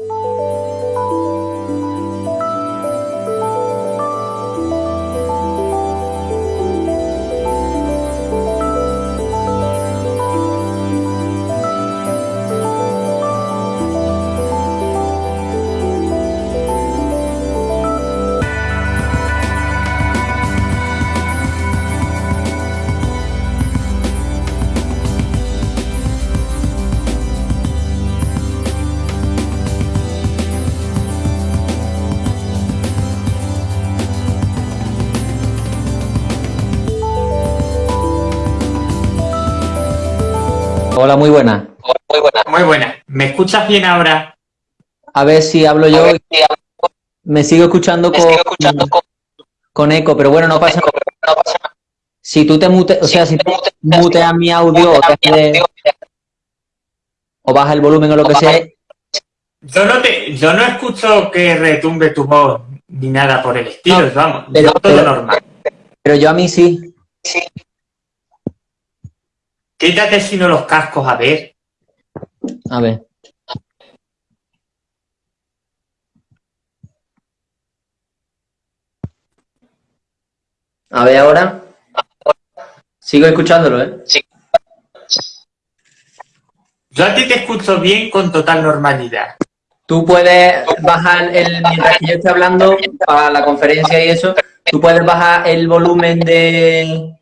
you Hola, muy buena. Muy buena. Muy buena. ¿Me escuchas bien ahora? A ver si hablo yo. Me sigo escuchando, con, con, eco, pero bueno, no pasa nada. Si tú te mute, o sea, si tú muteas mi audio o, o baja el volumen o lo que sea. Yo no, te, yo no escucho que retumbe tu voz ni nada por el estilo, vamos, pero, todo normal. Pero yo a mí sí. Sí. Quítate sino los cascos, a ver. A ver. A ver ahora. Sigo escuchándolo, ¿eh? Sí. Yo a ti te escucho bien con total normalidad. Tú puedes bajar el, mientras que yo esté hablando para la conferencia y eso, tú puedes bajar el volumen de,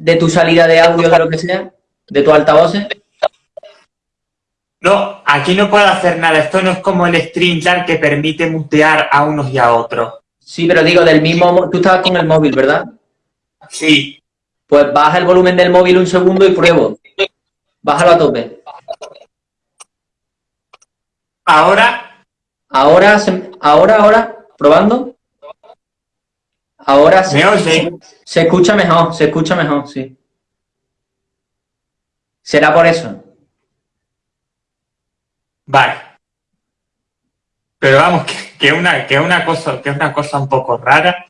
de tu salida de audio de lo que sea de tu altavoz? No, aquí no puedo hacer nada. Esto no es como el StreamYard que permite mutear a unos y a otros. Sí, pero digo, del mismo... Tú estabas con el móvil, ¿verdad? Sí. Pues baja el volumen del móvil un segundo y pruebo. Bájalo a tope. Ahora. Ahora, ahora, ahora, probando. Ahora se, se escucha mejor, se escucha mejor, sí. ¿Será por eso? Vale. Pero vamos, que, una, que, una cosa, que es una cosa un poco rara.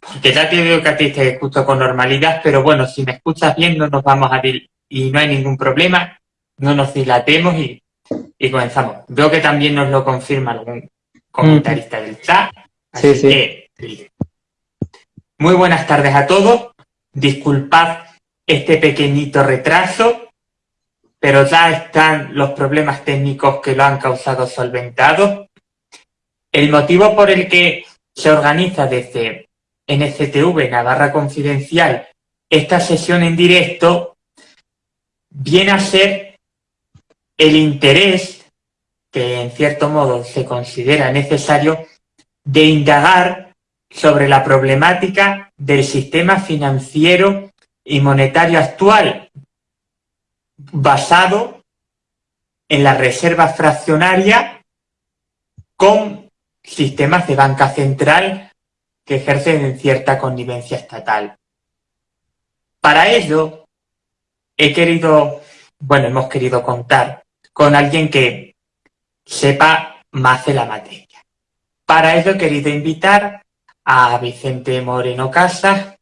Porque ya te digo que a ti te escucho con normalidad, pero bueno, si me escuchas bien no nos vamos a ir y no hay ningún problema, no nos dilatemos y, y comenzamos. Veo que también nos lo confirma algún comentarista del chat. Así sí, que, muy buenas tardes a todos. Disculpad este pequeñito retraso, pero ya están los problemas técnicos que lo han causado solventados. El motivo por el que se organiza desde NCTV Navarra Confidencial esta sesión en directo viene a ser el interés que en cierto modo se considera necesario de indagar sobre la problemática del sistema financiero y monetario actual basado en la reserva fraccionaria con sistemas de banca central que ejercen cierta connivencia estatal. Para ello, he querido, bueno, hemos querido contar con alguien que sepa más de la materia. Para ello he querido invitar a Vicente Moreno Casas,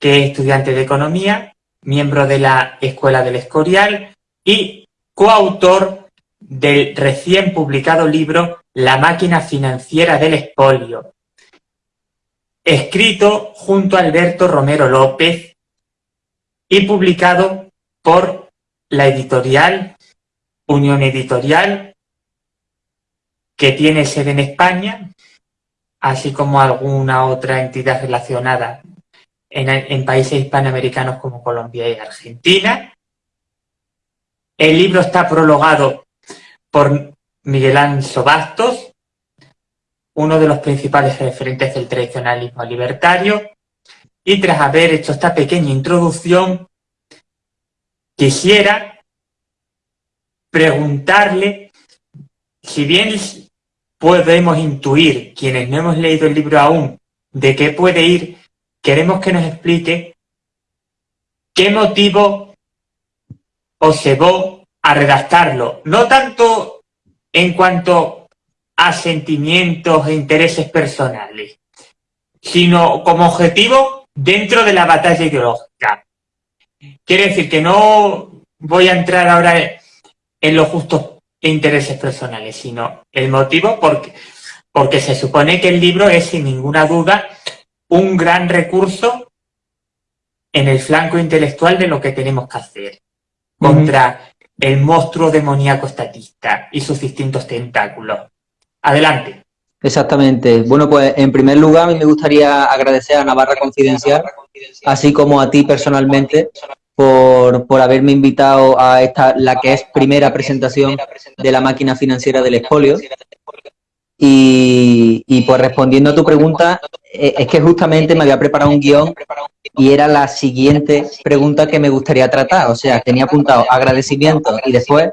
que es estudiante de Economía, miembro de la Escuela del Escorial y coautor del recién publicado libro La máquina financiera del espolio, escrito junto a Alberto Romero López y publicado por la editorial Unión Editorial, que tiene sede en España, así como alguna otra entidad relacionada en, países hispanoamericanos como Colombia y Argentina. El libro está prologado por Miguel Anso Bastos, uno de los principales referentes del tradicionalismo libertario, y tras haber hecho esta pequeña introducción, quisiera preguntarle, si bien podemos intuir, quienes no hemos leído el libro aún, de qué puede ir queremos que nos explique qué motivo os llevó a redactarlo. No tanto en cuanto a sentimientos e intereses personales, sino como objetivo dentro de la batalla ideológica. Quiere decir que no voy a entrar ahora en los justos intereses personales, sino el motivo porque, porque se supone que el libro es sin ninguna duda un gran recurso en el flanco intelectual de lo que tenemos que hacer contra el monstruo demoníaco estatista y sus distintos tentáculos. Adelante. Exactamente. Bueno, pues en primer lugar a mí me gustaría agradecer a Navarra Confidencial, así como a ti personalmente, por, por haberme invitado a esta, la que es primera presentación de la máquina financiera del expolio. Y, y pues respondiendo a tu pregunta, eh, es que justamente me había preparado un guion y era la siguiente pregunta que me gustaría tratar. O sea, tenía apuntado agradecimiento y después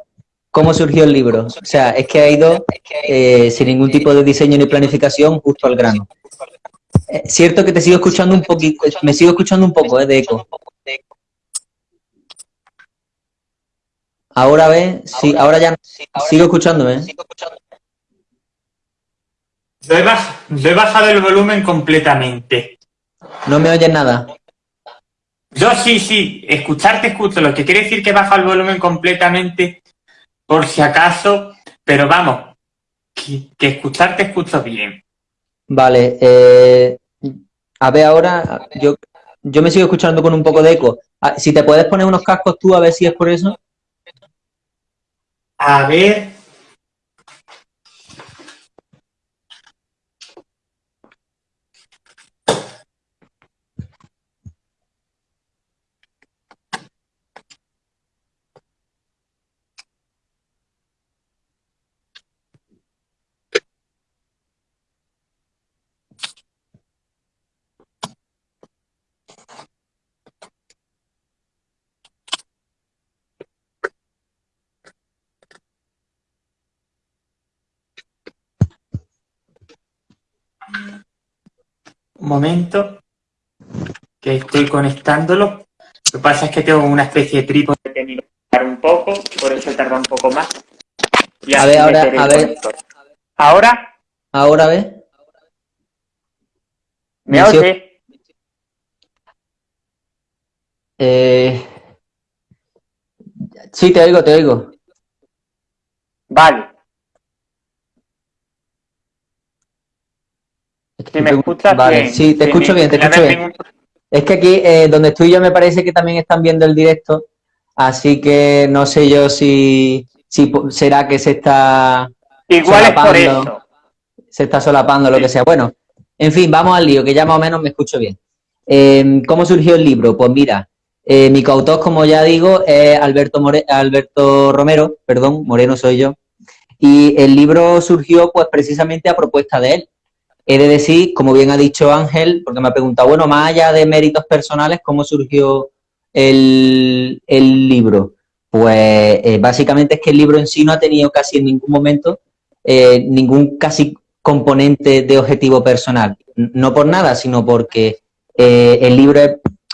cómo surgió el libro. O sea, es que ha ido eh, sin ningún tipo de diseño ni planificación justo al grano. Eh, cierto que te sigo escuchando un poquito, me sigo escuchando un poco eh, de eco. Ahora ve, sí, ahora ya sigo escuchándome. He, he bajado el volumen completamente. ¿No me oyes nada? Yo sí, sí, escucharte escucho, lo que quiere decir que baja el volumen completamente por si acaso, pero vamos, que, escucharte escucho bien. Vale, eh, a ver ahora, yo, yo me sigo escuchando con un poco de eco. Ah, si te puedes poner unos cascos tú, a ver si es por eso. A ver, momento, que estoy conectándolo. Lo que pasa es que tengo una especie de trípode que un poco, por eso tarda un poco más. a ver, ahora, a ver. ¿Ahora? ¿Ahora ve? ¿Me oye? Eh... Sí, te oigo, te oigo. Vale. Si me escuchas vale, Sí, te escucho bien, te escucho bien. Es que aquí, eh, donde estoy yo, me parece que también están viendo el directo, así que no sé yo si, si será que se está Igual es por eso. Se está solapando, lo que sea. Bueno, en fin, vamos al lío, que ya más o menos me escucho bien. Em, ¿Cómo surgió el libro? Pues mira, eh, mi coautor, como ya digo, es Alberto, Alberto Romero, perdón, Moreno soy yo, y el libro surgió pues precisamente a propuesta de él. He de decir, como bien ha dicho Ángel, porque me ha preguntado, bueno, más allá de méritos personales, ¿cómo surgió el, libro? Pues eh, básicamente es que el libro en sí no ha tenido casi en ningún momento eh, ningún casi componente de objetivo personal. No por nada, sino porque eh, el libro es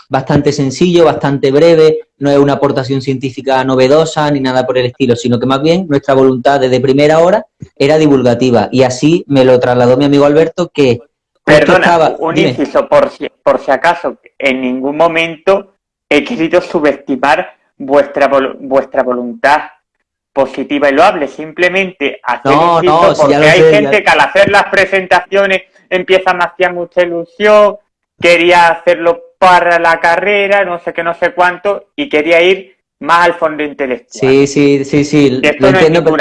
bastante sencillo, bastante breve, no es una aportación científica novedosa ni nada por el estilo, sino que más bien nuestra voluntad desde primera hora era divulgativa. Y así me lo trasladó mi amigo Alberto que... Perdona, un inciso, por si, por si acaso, en ningún momento he querido subestimar vuestra, vuestra voluntad positiva y loable, simplemente hacer no, porque hay gente que al hacer las presentaciones empieza a hacer mucha ilusión, quería hacerlo para la carrera, no sé qué, no sé cuánto, y quería ir más al fondo intelectual. Sí, sí, sí, sí. Esto no entiendo,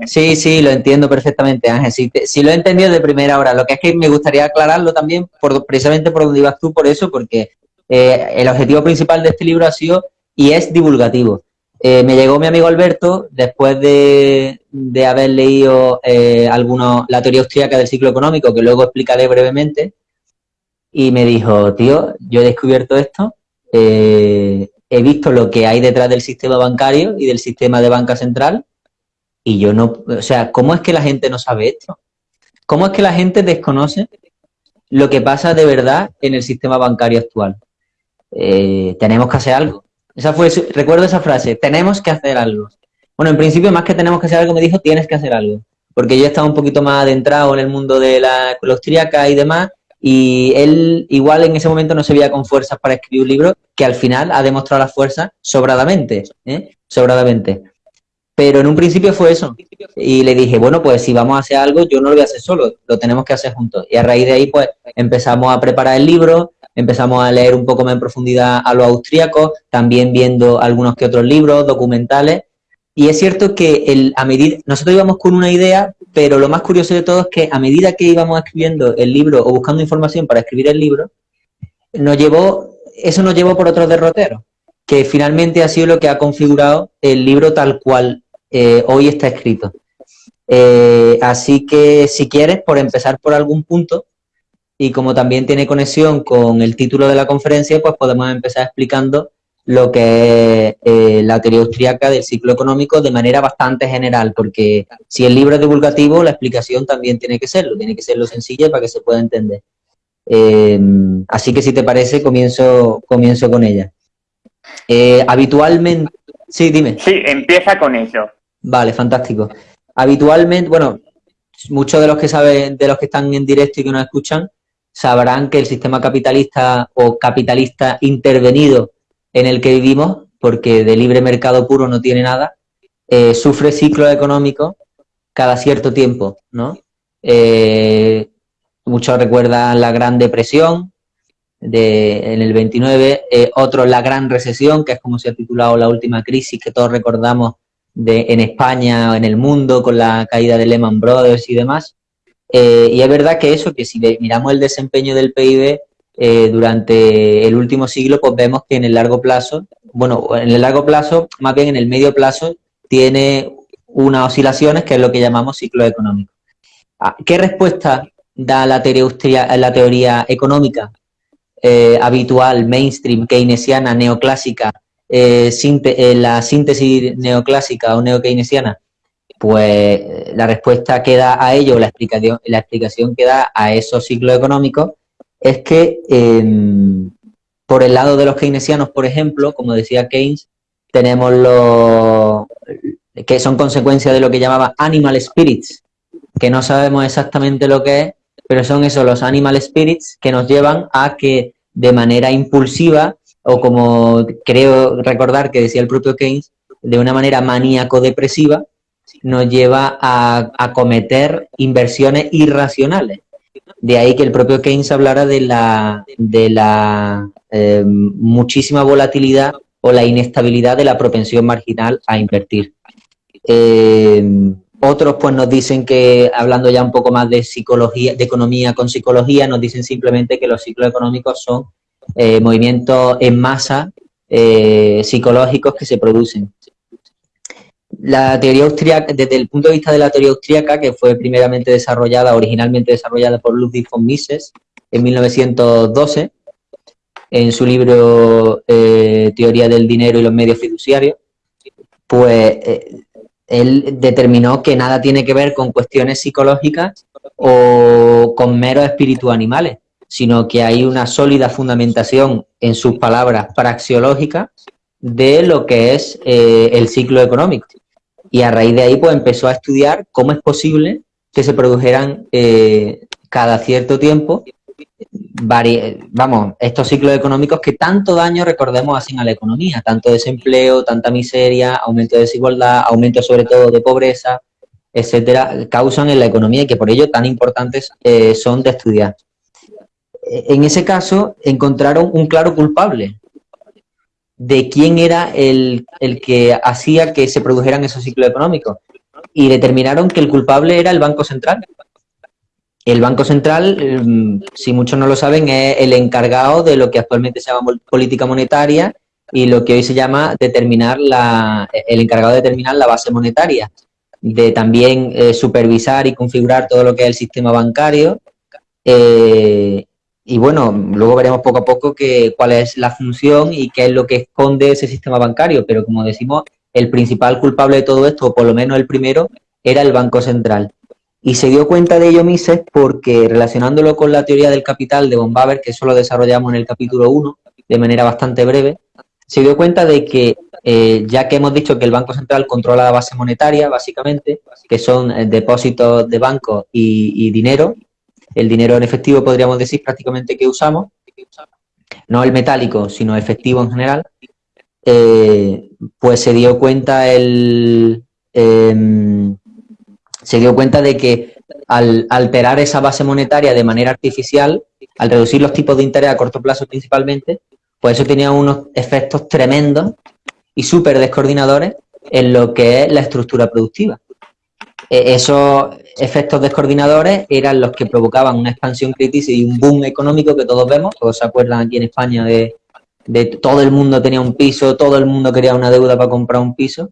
es Sí, sí, lo entiendo perfectamente, Ángel. Sí, lo he entendido de primera hora. Lo que es que me gustaría aclararlo también, por, precisamente por donde ibas tú, por eso, porque eh, el objetivo principal de este libro ha sido y es divulgativo. Eh, me llegó mi amigo Alberto después de, de haber leído eh, algunos, la teoría austríaca del ciclo económico, que luego explicaré brevemente, y me dijo, tío, yo he descubierto esto, eh, he visto lo que hay detrás del sistema bancario y del sistema de banca central, y yo no, o sea, ¿cómo es que la gente no sabe esto? ¿Cómo es que la gente desconoce lo que pasa de verdad en el sistema bancario actual? Eh, tenemos que hacer algo. Esa fue, recuerdo esa frase, tenemos que hacer algo. Bueno, en principio, más que tenemos que hacer algo, me dijo, tienes que hacer algo. Porque yo estaba un poquito más adentrado en el mundo de la escuela austríaca y demás, y él igual en ese momento no se veía con fuerzas para escribir un libro que al final ha demostrado la fuerza sobradamente, ¿eh? sobradamente. Pero en un principio fue eso. Y le dije, bueno, pues si vamos a hacer algo, yo no lo voy a hacer solo, lo tenemos que hacer juntos. Y a raíz de ahí, pues empezamos a preparar el libro, empezamos a leer un poco más en profundidad a los austríacos, también viendo algunos que otros libros, documentales. Y es cierto que el, a medida, nosotros íbamos con una idea, pero lo más curioso de todo es que a medida que íbamos escribiendo el libro o buscando información para escribir el libro, nos llevó, eso nos llevó por otros derroteros, que finalmente ha sido lo que ha configurado el libro tal cual eh, hoy está escrito. Eh, así que si quieres, por empezar por algún punto, y como también tiene conexión con el título de la conferencia, pues podemos empezar explicando lo que es eh, la teoría austríaca del ciclo económico de manera bastante general, porque si el libro es divulgativo, la explicación también tiene que serlo, tiene que serlo sencilla para que se pueda entender. así que si te parece, comienzo, comienzo con ella. habitualmente... Sí, dime. Sí, empieza con ello. Vale, fantástico. Habitualmente, bueno, muchos de los que saben, de los que están en directo y que nos escuchan, sabrán que el sistema capitalista o capitalista intervenido en el que vivimos, porque de libre mercado puro no tiene nada, eh, sufre ciclos económicos cada cierto tiempo, ¿no? Eh, muchos recuerdan la Gran Depresión de, en el 29, eh, otros la Gran Recesión, que es como se ha titulado la última crisis que todos recordamos de, en España o en el mundo con la caída de Lehman Brothers y demás. Eh, y es verdad que eso, que si miramos el desempeño del PIB eh, durante el último siglo, pues vemos que en el largo plazo, bueno, en el largo plazo, más bien en el medio plazo, tiene unas oscilaciones que es lo que llamamos ciclo económico. Ah, ¿Qué respuesta da la teoría, la teoría económica eh, habitual, mainstream, keynesiana, neoclásica, eh, la síntesis neoclásica o neokeynesiana? Pues la respuesta que da a ello, la explicación, la explicación que da a esos ciclos económicos es que em, por el lado de los keynesianos, por ejemplo, como decía Keynes, tenemos los que son consecuencia de lo que llamaba animal spirits, que no sabemos exactamente lo que es, pero son esos los animal spirits que nos llevan a que de manera impulsiva o como creo recordar que decía el propio Keynes, de una manera maníaco-depresiva, nos lleva a, cometer inversiones irracionales. De ahí que el propio Keynes hablara de la, de la eh, muchísima volatilidad o la inestabilidad de la propensión marginal a invertir. Eh, otros pues nos dicen que, hablando ya un poco más de psicología, de economía con psicología, nos dicen simplemente que los ciclos económicos son eh, movimientos en masa psicológicos que se producen. La teoría austríaca, desde el punto de vista de la teoría austríaca, que fue primeramente desarrollada, originalmente desarrollada por Ludwig von Mises en 1912, en su libro eh, Teoría del Dinero y los Medios Fiduciarios, pues él determinó que nada tiene que ver con cuestiones psicológicas o con meros espíritus animales, sino que hay una sólida fundamentación en sus palabras praxiológicas de lo que es eh, el ciclo económico. Y a raíz de ahí pues empezó a estudiar cómo es posible que se produjeran eh, cada cierto tiempo vamos, estos ciclos económicos que tanto daño, recordemos, hacen a la economía, tanto desempleo, tanta miseria, aumento de desigualdad, aumento sobre todo de pobreza, etcétera, causan en la economía y que por ello tan importantes eh, son de estudiar. En ese caso encontraron un claro culpable de quién era el, el que hacía que se produjeran esos ciclos económicos y determinaron que el culpable era el Banco Central, el Banco Central, em, si muchos no lo saben, es el encargado de lo que actualmente se llama política monetaria y lo que hoy se llama determinar la, el encargado de determinar la base monetaria, de también eh, supervisar y configurar todo lo que es el sistema bancario. Eh, y bueno, luego veremos poco a poco que, cuál es la función y qué es lo que esconde ese sistema bancario, pero como decimos, el principal culpable de todo esto, o por lo menos el primero, era el Banco Central. Y se dio cuenta de ello Mises porque relacionándolo con la teoría del capital de von Baber, que eso lo desarrollamos en el capítulo 1 de manera bastante breve, se dio cuenta de que, eh, ya que hemos dicho que el Banco Central controla la base monetaria, básicamente, que son eh, depósitos de banco y, dinero, el dinero en efectivo podríamos decir prácticamente que usamos, no el metálico, sino efectivo en general, eh, pues se dio cuenta el, em, se dio cuenta de que al alterar esa base monetaria de manera artificial, al reducir los tipos de interés a corto plazo principalmente, pues eso tenía unos efectos tremendos y súper descoordinadores en lo que es la estructura productiva. E, esos efectos descoordinadores eran los que provocaban una expansión crítica y un boom económico que todos vemos, todos se acuerdan aquí en España de, de todo el mundo tenía un piso, todo el mundo quería una deuda para comprar un piso,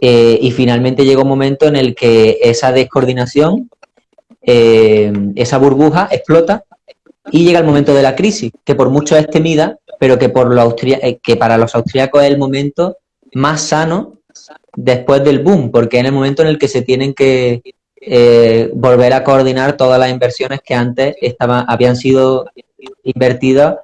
eh, y finalmente llegó un momento en el que esa descoordinación, eh, esa burbuja explota y llega el momento de la crisis, que por mucho es temida, pero que, por los eh, que para los austríacos es el momento más sano después del boom, porque es el momento en el que se tienen que volver a coordinar todas las inversiones que antes estaban, habían sido invertidas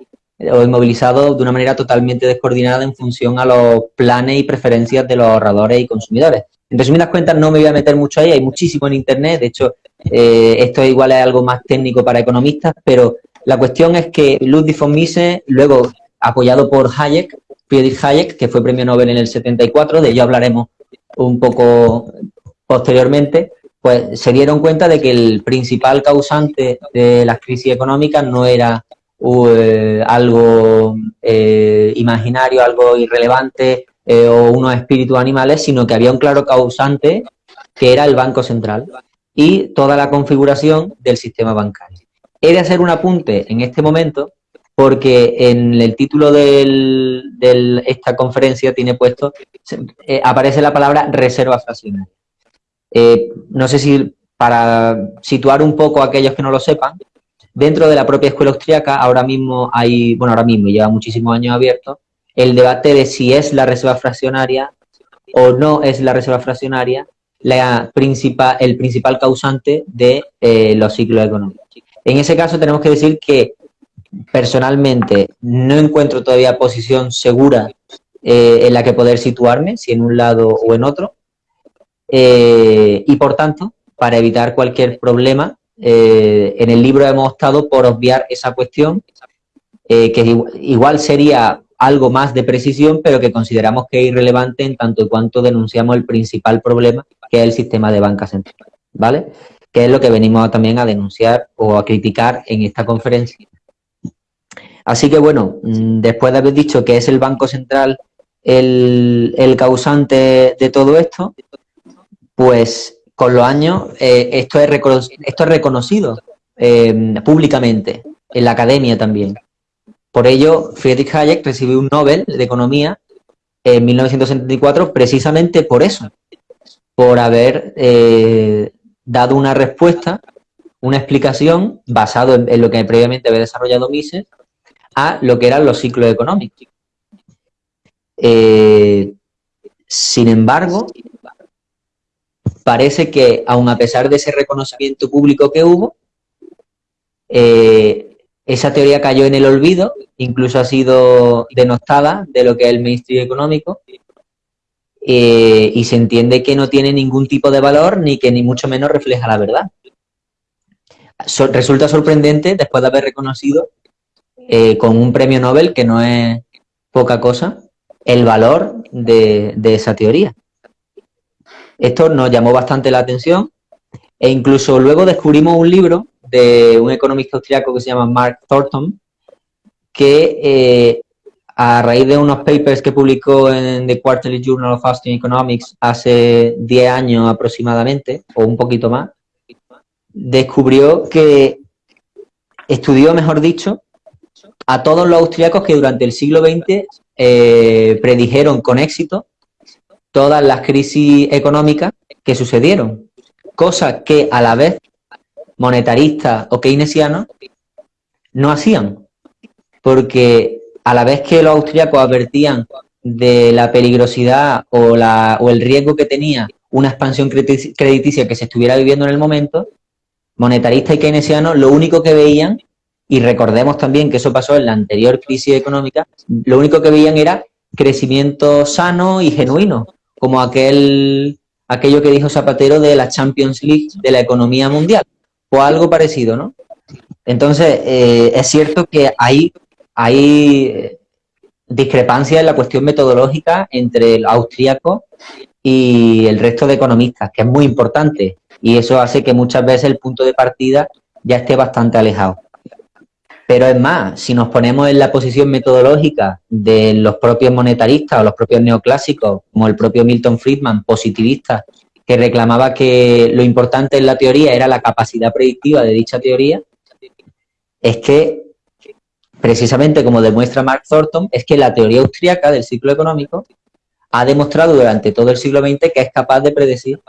o inmovilizados de una manera totalmente descoordinada en función a los planes y preferencias de los ahorradores y consumidores. En resumidas cuentas, no me voy a meter mucho ahí, hay muchísimo en Internet, de hecho, eh, esto igual es algo más técnico para economistas, pero la cuestión es que Ludwig von Mises, luego apoyado por Hayek, Friedrich Hayek, que fue premio Nobel en el 74, de ello hablaremos un poco posteriormente, pues se dieron cuenta de que el principal causante de las crisis económicas no era eh, algo eh, imaginario, algo irrelevante eh, o unos espíritus animales, sino que había un claro causante que era el Banco Central y toda la configuración del sistema bancario. He de hacer un apunte en este momento porque en el título de esta conferencia tiene puesto, aparece la palabra reserva fraccionaria. no sé si para situar un poco a aquellos que no lo sepan, Dentro de la propia escuela austriaca, ahora mismo hay, bueno, ahora mismo lleva muchísimos años abierto, el debate de si es la reserva fraccionaria o no es la reserva fraccionaria la principal, el principal causante de eh, los ciclos económicos. En ese caso tenemos que decir que personalmente no encuentro todavía posición segura eh, en la que poder situarme, si en un lado o en otro, eh, y por tanto, para evitar cualquier problema, eh, en el libro hemos optado por obviar esa cuestión, que igual sería algo más de precisión, pero que consideramos que es irrelevante en tanto y cuanto denunciamos el principal problema, que es el sistema de banca central, ¿vale? Que es lo que venimos también a denunciar o a criticar en esta conferencia. Así que bueno, mm, después de haber dicho que es el Banco Central el, causante de todo esto, pues con los años eh, esto, es esto es reconocido eh, públicamente, en la academia también. Por ello, Friedrich Hayek recibió un Nobel de Economía en 1974 precisamente por eso, por haber eh, dado una respuesta, una explicación basado en, lo que previamente había desarrollado Mises a lo que eran los ciclos económicos. sin embargo, parece que, aun a pesar de ese reconocimiento público que hubo, eh, esa teoría cayó en el olvido, incluso ha sido denostada de lo que es el mainstream económico, eh, y se entiende que no tiene ningún tipo de valor ni que ni mucho menos refleja la verdad. resulta sorprendente, después de haber reconocido eh, con un premio Nobel, que no es poca cosa, el valor de esa teoría. Esto nos llamó bastante la atención e incluso luego descubrimos un libro de un economista austriaco que se llama Mark Thornton, que eh, a raíz de unos papers que publicó en The Quarterly Journal of Austrian Economics hace 10 años aproximadamente, o un poquito más, descubrió que estudió, mejor dicho, a todos los austriacos que durante el siglo XX eh, predijeron con éxito todas las crisis económicas que sucedieron, cosas que a la vez monetaristas o keynesianos no hacían, porque a la vez que los austríacos advertían de la peligrosidad o, la, o el riesgo que tenía una expansión crediticia que se estuviera viviendo en el momento, monetaristas y keynesianos lo único que veían, y recordemos también que eso pasó en la anterior crisis económica, lo único que veían era crecimiento sano y genuino, como aquel, aquello que dijo Zapatero de la Champions League de la economía mundial, o algo parecido, ¿no? Entonces, eh, es cierto que hay, hay discrepancias en la cuestión metodológica entre el austríaco y el resto de economistas, que es muy importante. Y eso hace que muchas veces el punto de partida ya esté bastante alejado. Pero es más, si nos ponemos en la posición metodológica de los propios monetaristas o los propios neoclásicos, como el propio Milton Friedman, positivistas, que reclamaba que lo importante en la teoría era la capacidad predictiva de dicha teoría, es que, precisamente como demuestra Mark Thornton, es que la teoría austríaca del ciclo económico ha demostrado durante todo el siglo XX que es capaz de predecir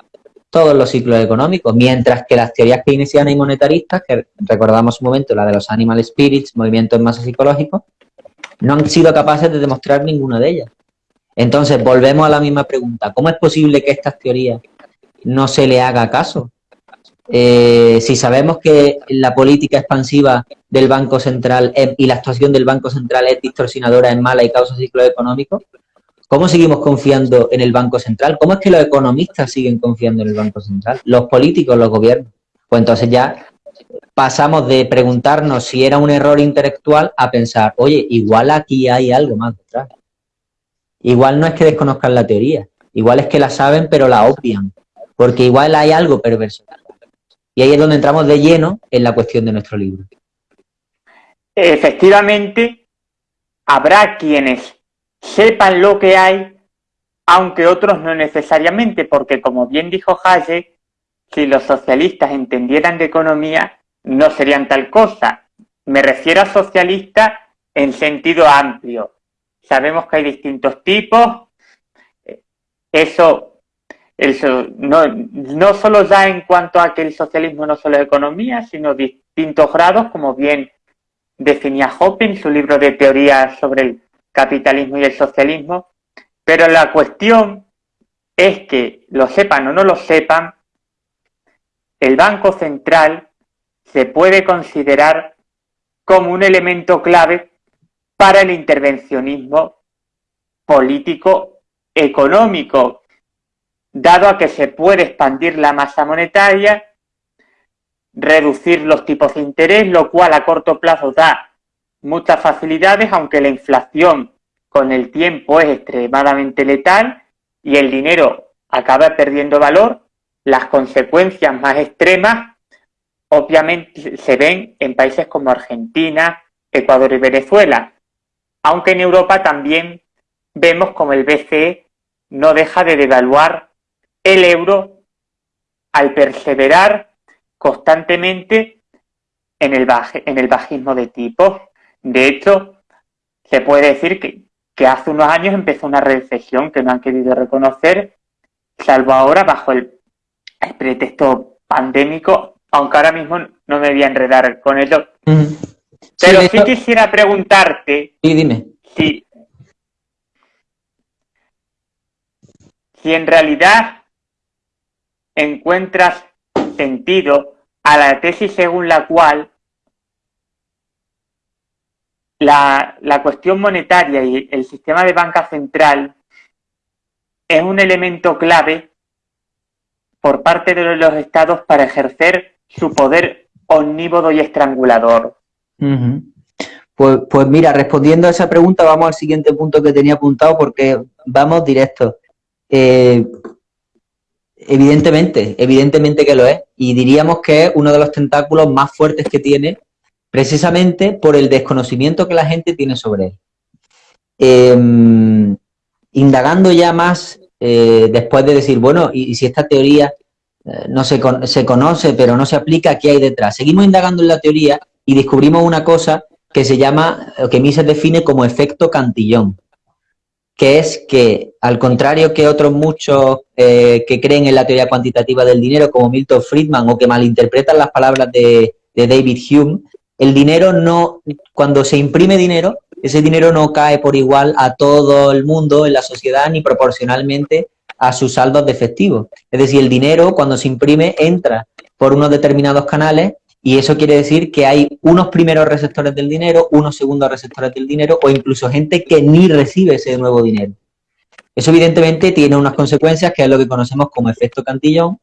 todos los ciclos económicos, mientras que las teorías keynesianas y monetaristas, que recordamos un momento, la de los animal spirits, movimientos en masa psicológicos, no han sido capaces de demostrar ninguna de ellas. Entonces, volvemos a la misma pregunta. ¿Cómo es posible que estas teorías no se le haga caso? Eh, si sabemos que la política expansiva del Banco Central y la actuación del Banco Central es distorsionadora, es mala y causa ciclos económicos, ¿cómo seguimos confiando en el Banco Central? ¿Cómo es que los economistas siguen confiando en el Banco Central? Los políticos, los gobiernos. Pues entonces ya pasamos de preguntarnos si era un error intelectual a pensar, oye, igual aquí hay algo más detrás. Igual no es que desconozcan la teoría, igual es que la saben pero la obvian, porque igual hay algo perverso. Y ahí es donde entramos de lleno en la cuestión de nuestro libro. Efectivamente, habrá quienes sepan lo que hay, aunque otros no necesariamente, porque como bien dijo Hayek, si los socialistas entendieran de economía, no serían tal cosa. Me refiero a socialistas en sentido amplio. Sabemos que hay distintos tipos. Eso no, no solo ya en cuanto a que el socialismo no solo es economía, sino distintos grados, como bien definía Hoppe en su libro de teoría sobre el capitalismo y el socialismo. Pero la cuestión es que, lo sepan o no lo sepan, el Banco Central se puede considerar como un elemento clave para el intervencionismo político económico dado a que se puede expandir la masa monetaria, reducir los tipos de interés, lo cual a corto plazo da muchas facilidades, aunque la inflación con el tiempo es extremadamente letal y el dinero acaba perdiendo valor, las consecuencias más extremas obviamente se ven en países como Argentina, Ecuador y Venezuela, aunque en Europa también vemos como el BCE no deja de devaluar el euro al perseverar constantemente en el, en el bajismo de tipos. De hecho, se puede decir que, que hace unos años empezó una recesión que no han querido reconocer, salvo ahora bajo el, pretexto pandémico, aunque ahora mismo no me voy a enredar con ello. Pero sí, quisiera preguntarte dime. Si, si en realidad encuentras sentido a la tesis según la cual la, cuestión monetaria y el sistema de banca central es un elemento clave por parte de los estados para ejercer su poder omnívodo y estrangulador. pues, pues, mira, respondiendo a esa pregunta, vamos al siguiente punto que tenía apuntado porque vamos directo. Eh, Evidentemente, evidentemente que lo es. Y diríamos que es uno de los tentáculos más fuertes que tiene, precisamente por el desconocimiento que la gente tiene sobre él. Em, indagando ya más, eh, después de decir, bueno, y, si esta teoría eh, no se, se conoce, pero no se aplica, ¿qué hay detrás? Seguimos indagando en la teoría y descubrimos una cosa que se llama, que Mises define como efecto cantillón que es que, al contrario que otros muchos eh, que creen en la teoría cuantitativa del dinero, como Milton Friedman, o que malinterpretan las palabras de, David Hume, el dinero no, cuando se imprime dinero, ese dinero no cae por igual a todo el mundo en la sociedad ni proporcionalmente a sus saldos de efectivo. Es decir, el dinero cuando se imprime entra por unos determinados canales y eso quiere decir que hay unos primeros receptores del dinero, unos segundos receptores del dinero o incluso gente que ni recibe ese nuevo dinero. Eso evidentemente tiene unas consecuencias que es lo que conocemos como efecto cantillón,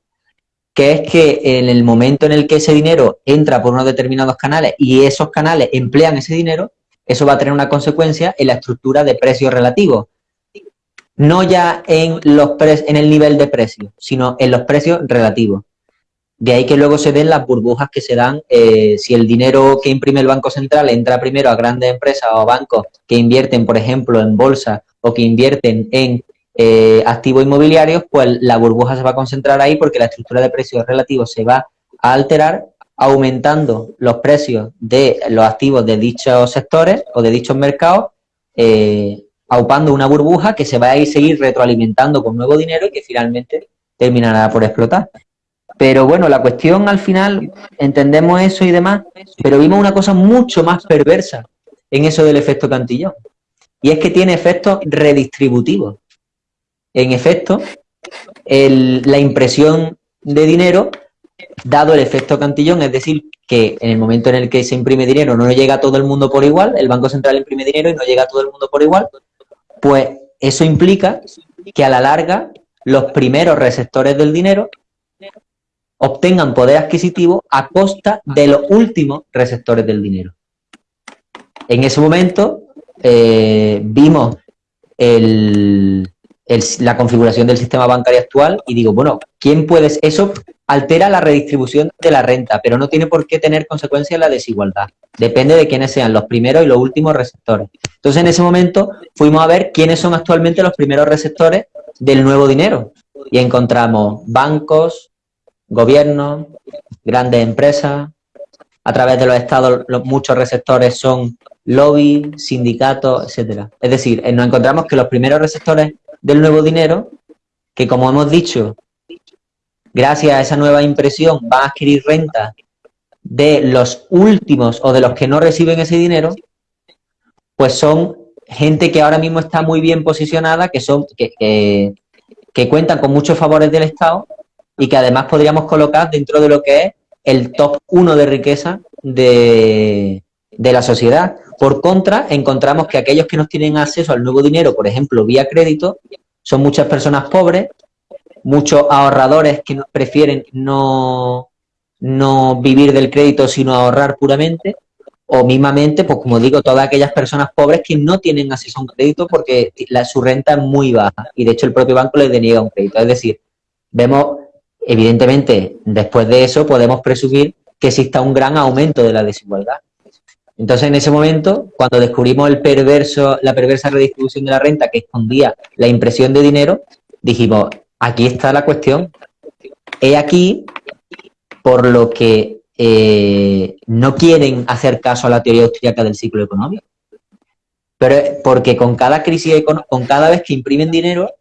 que es que en el momento en el que ese dinero entra por unos determinados canales y esos canales emplean ese dinero, eso va a tener una consecuencia en la estructura de precios relativos. no ya en, los en el nivel de precio, sino en los precios relativos. De ahí que luego se den las burbujas que se dan eh, si el dinero que imprime el Banco Central entra primero a grandes empresas o bancos que invierten, por ejemplo, en bolsa o que invierten en eh, activos inmobiliarios, pues la burbuja se va a concentrar ahí porque la estructura de precios relativos se va a alterar aumentando los precios de los activos de dichos sectores o de dichos mercados, eh, aupando una burbuja que se va a ir seguir retroalimentando con nuevo dinero y que finalmente terminará por explotar. Pero bueno, la cuestión al final, entendemos eso y demás, pero vimos una cosa mucho más perversa en eso del efecto cantillón. Y es que tiene efectos redistributivos. En efecto, la impresión de dinero, dado el efecto cantillón, es decir, que en el momento en el que se imprime dinero no llega a todo el mundo por igual, el Banco Central imprime dinero y no llega a todo el mundo por igual, pues eso implica que a la larga los primeros receptores del dinero obtengan poder adquisitivo a costa de los últimos receptores del dinero. En ese momento eh, vimos la configuración del sistema bancario actual y digo, bueno, ¿quién puede...? Eso altera la redistribución de la renta, pero no tiene por qué tener consecuencias en la desigualdad. Depende de quiénes sean los primeros y los últimos receptores. Entonces, en ese momento fuimos a ver quiénes son actualmente los primeros receptores del nuevo dinero. Y encontramos bancos, gobiernos, grandes empresas, a través de los estados los, muchos receptores son lobby, sindicatos, etcétera. Es decir, eh, nos encontramos que los primeros receptores del nuevo dinero, que como hemos dicho, gracias a esa nueva impresión van a adquirir renta de los últimos o de los que no reciben ese dinero, pues son gente que ahora mismo está muy bien posicionada, que son que, que cuentan con muchos favores del Estado y que además podríamos colocar dentro de lo que es el top 1 de riqueza de, la sociedad. Por contra, encontramos que aquellos que no tienen acceso al nuevo dinero, por ejemplo, vía crédito, son muchas personas pobres, muchos ahorradores que prefieren no, no vivir del crédito, sino ahorrar puramente, o mismamente, pues como digo, todas aquellas personas pobres que no tienen acceso a un crédito porque la, su renta es muy baja y de hecho el propio banco les deniega un crédito. Es decir, vemos Evidentemente, después de eso podemos presumir que exista un gran aumento de la desigualdad. Entonces, en ese momento, cuando descubrimos el perverso, la perversa redistribución de la renta que escondía la impresión de dinero, dijimos, aquí está la cuestión. He aquí por lo que eh, no quieren hacer caso a la teoría austríaca del ciclo económico. Pero porque con cada crisis, con cada vez que imprimen dinero,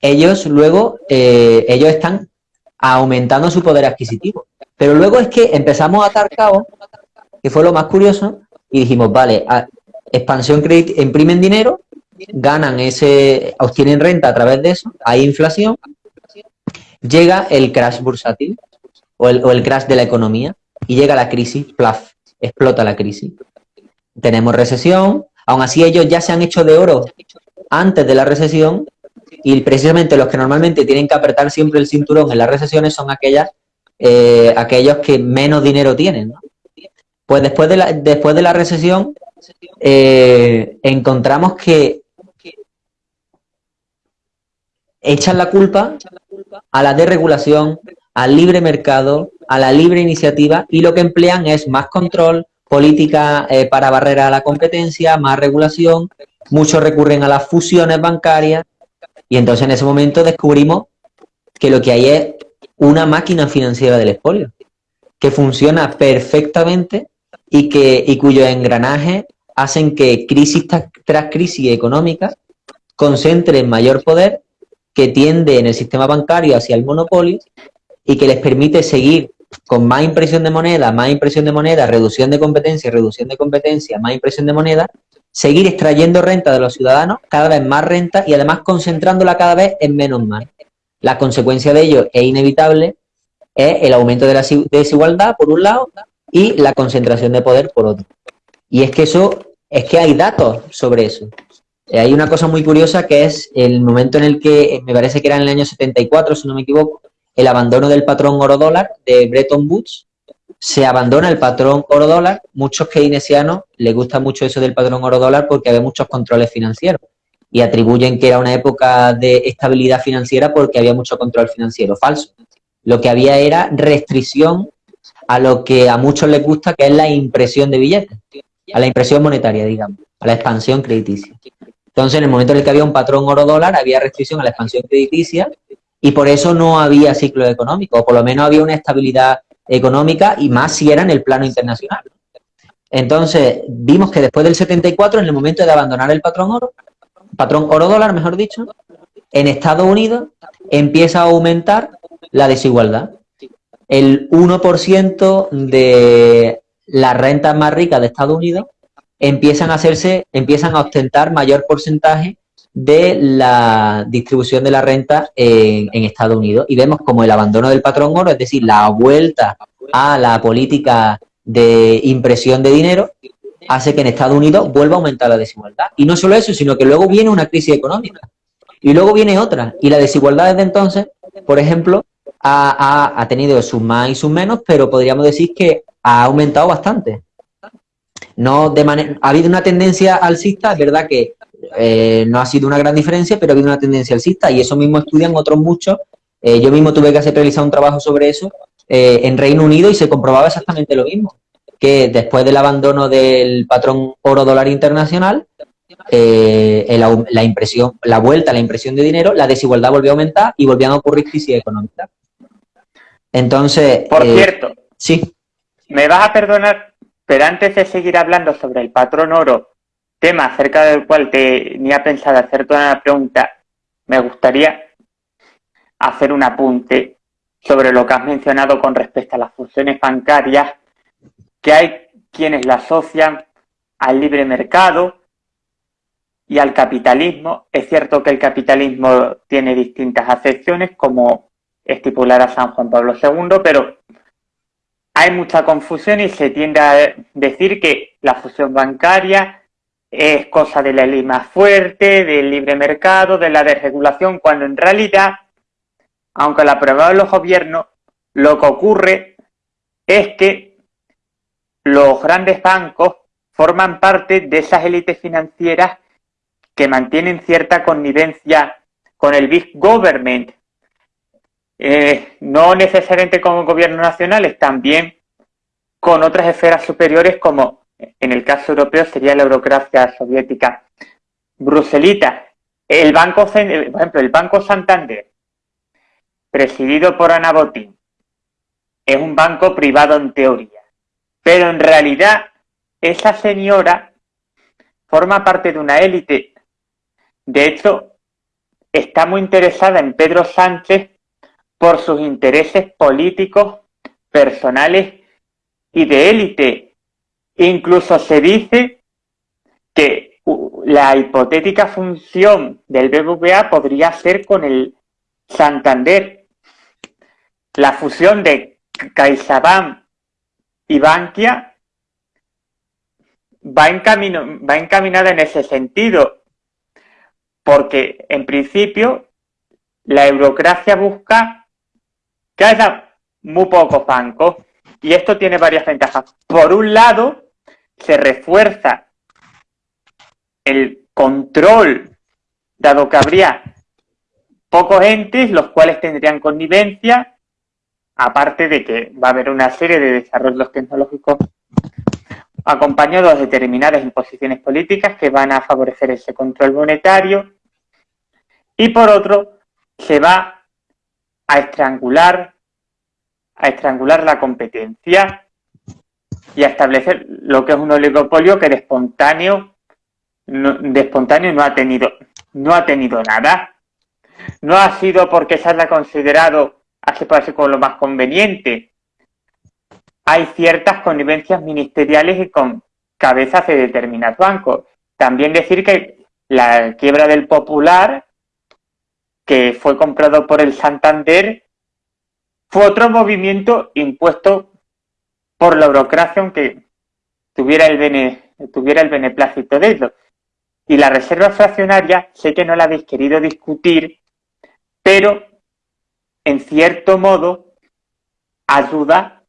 ellos luego, eh, ellos están aumentando su poder adquisitivo. Pero luego es que empezamos a atar cabos, que fue lo más curioso, y dijimos, vale, expansión crédito, imprimen dinero, ganan ese, obtienen renta a través de eso, hay inflación, llega el crash bursátil o el, o el crash de la economía y llega la crisis, plaf, explota la crisis. Tenemos recesión, aún así ellos ya se han hecho de oro antes de la recesión y precisamente los que normalmente tienen que apretar siempre el cinturón en las recesiones son aquellas, eh, aquellos que menos dinero tienen. Pues después de la, después de la recesión eh, encontramos que echan la culpa a la desregulación, al libre mercado, a la libre iniciativa y lo que emplean es más control, política eh, para barrera a la competencia, más regulación, muchos recurren a las fusiones bancarias y entonces en ese momento descubrimos que lo que hay es una máquina financiera del expolio, que funciona perfectamente y, que, y cuyos engranajes hacen que crisis tras crisis económica concentren mayor poder que tiende en el sistema bancario hacia el monopolio y que les permite seguir con más impresión de moneda, más impresión de moneda, reducción de competencia, reducción de competencia, más impresión de moneda, seguir extrayendo renta de los ciudadanos, cada vez más renta y además concentrándola cada vez en menos más. La consecuencia de ello es inevitable, es el aumento de la desigualdad por un lado y la concentración de poder por otro. Y es que eso, es que hay datos sobre eso. Eh, hay una cosa muy curiosa que es el momento en el que, eh, me parece que era en el año 74, si no me equivoco, el abandono del patrón oro-dólar de Bretton Woods, se abandona el patrón oro-dólar. Muchos keynesianos les gusta mucho eso del patrón oro-dólar porque hay muchos controles financieros. y atribuyen que era una época de estabilidad financiera porque había mucho control financiero. Falso. Lo que había era restricción a lo que a muchos les gusta, que es la impresión de billetes, a la impresión monetaria, digamos, a la expansión crediticia. Entonces, en el momento en el que había un patrón oro-dólar, había restricción a la expansión crediticia y por eso no había ciclo económico, o por lo menos había una estabilidad económica y más si era en el plano internacional. Entonces, vimos que después del 74, en el momento de abandonar el patrón oro, patrón oro-dólar, mejor dicho, en Estados Unidos empieza a aumentar la desigualdad. El 1% de las rentas más ricas de Estados Unidos empiezan a hacerse, empiezan a ostentar mayor porcentaje de la distribución de la renta en, en, Estados Unidos. Y vemos como el abandono del patrón oro, es decir, la vuelta a la política de impresión de dinero, hace que en Estados Unidos vuelva a aumentar la desigualdad. Y no solo eso, sino que luego viene una crisis económica. Y luego viene otra. Y la desigualdad desde entonces, por ejemplo, ha, tenido sus más y sus menos, pero podríamos decir que ha aumentado bastante. No de manera, ha habido una tendencia alcista, es verdad que eh, no ha sido una gran diferencia, pero ha habido una tendencia alcista y eso mismo estudian otros muchos. Eh, yo mismo tuve que hacer realizar un trabajo sobre eso eh, en Reino Unido y se comprobaba exactamente lo mismo, que después del abandono del patrón oro-dólar internacional, la la vuelta a la impresión de dinero, la desigualdad volvió a aumentar y volvían a ocurrir crisis económicas. Entonces... Por eh, cierto, sí. Me vas a perdonar, pero antes de seguir hablando sobre el patrón oro, tema acerca del cual tenía pensado hacer toda una pregunta, me gustaría hacer un apunte sobre lo que has mencionado con respecto a las funciones bancarias, que hay quienes la asocian al libre mercado y al capitalismo. Es cierto que el capitalismo tiene distintas acepciones, como estipulara San Juan Pablo II, pero hay mucha confusión y se tiende a decir que la fusión bancaria es cosa de la ley más fuerte, del libre mercado, de la desregulación, cuando en realidad, aunque la de los gobiernos, lo que ocurre es que los grandes bancos forman parte de esas élites financieras que mantienen cierta connivencia con el big government, eh, no necesariamente con gobiernos nacionales, también con otras esferas superiores como en el caso europeo sería la eurocracia soviética bruselita. El banco, por ejemplo, el Banco Santander, presidido por Ana Botín, es un banco privado en teoría, pero en realidad esa señora forma parte de una élite de hecho, está muy interesada en Pedro Sánchez por sus intereses políticos, personales y de élite. Incluso se dice que la hipotética función del BBVA podría ser con el Santander. La fusión de CaixaBank y Bankia va, va encaminada en ese sentido porque en principio la eurocracia busca que muy pocos bancos y esto tiene varias ventajas. Por un lado, se refuerza el control, dado que habría pocos entes, los cuales tendrían connivencia, aparte de que va a haber una serie de desarrollos tecnológicos acompañados de determinadas imposiciones políticas que van a favorecer ese control monetario y por otro, se va a estrangular, a estrangular la competencia y a establecer lo que es un oligopolio que de espontáneo no, de espontáneo no ha tenido no ha tenido nada. No ha sido porque se haya considerado así por como lo más conveniente. Hay ciertas connivencias ministeriales y con cabezas de determinados bancos. También decir que la quiebra del Popular que fue comprado por el Santander, fue otro movimiento impuesto por la burocracia, aunque tuviera el, bene, tuviera el beneplácito de ello. Y la reserva fraccionaria, sé que no la habéis querido discutir, pero en cierto modo ayuda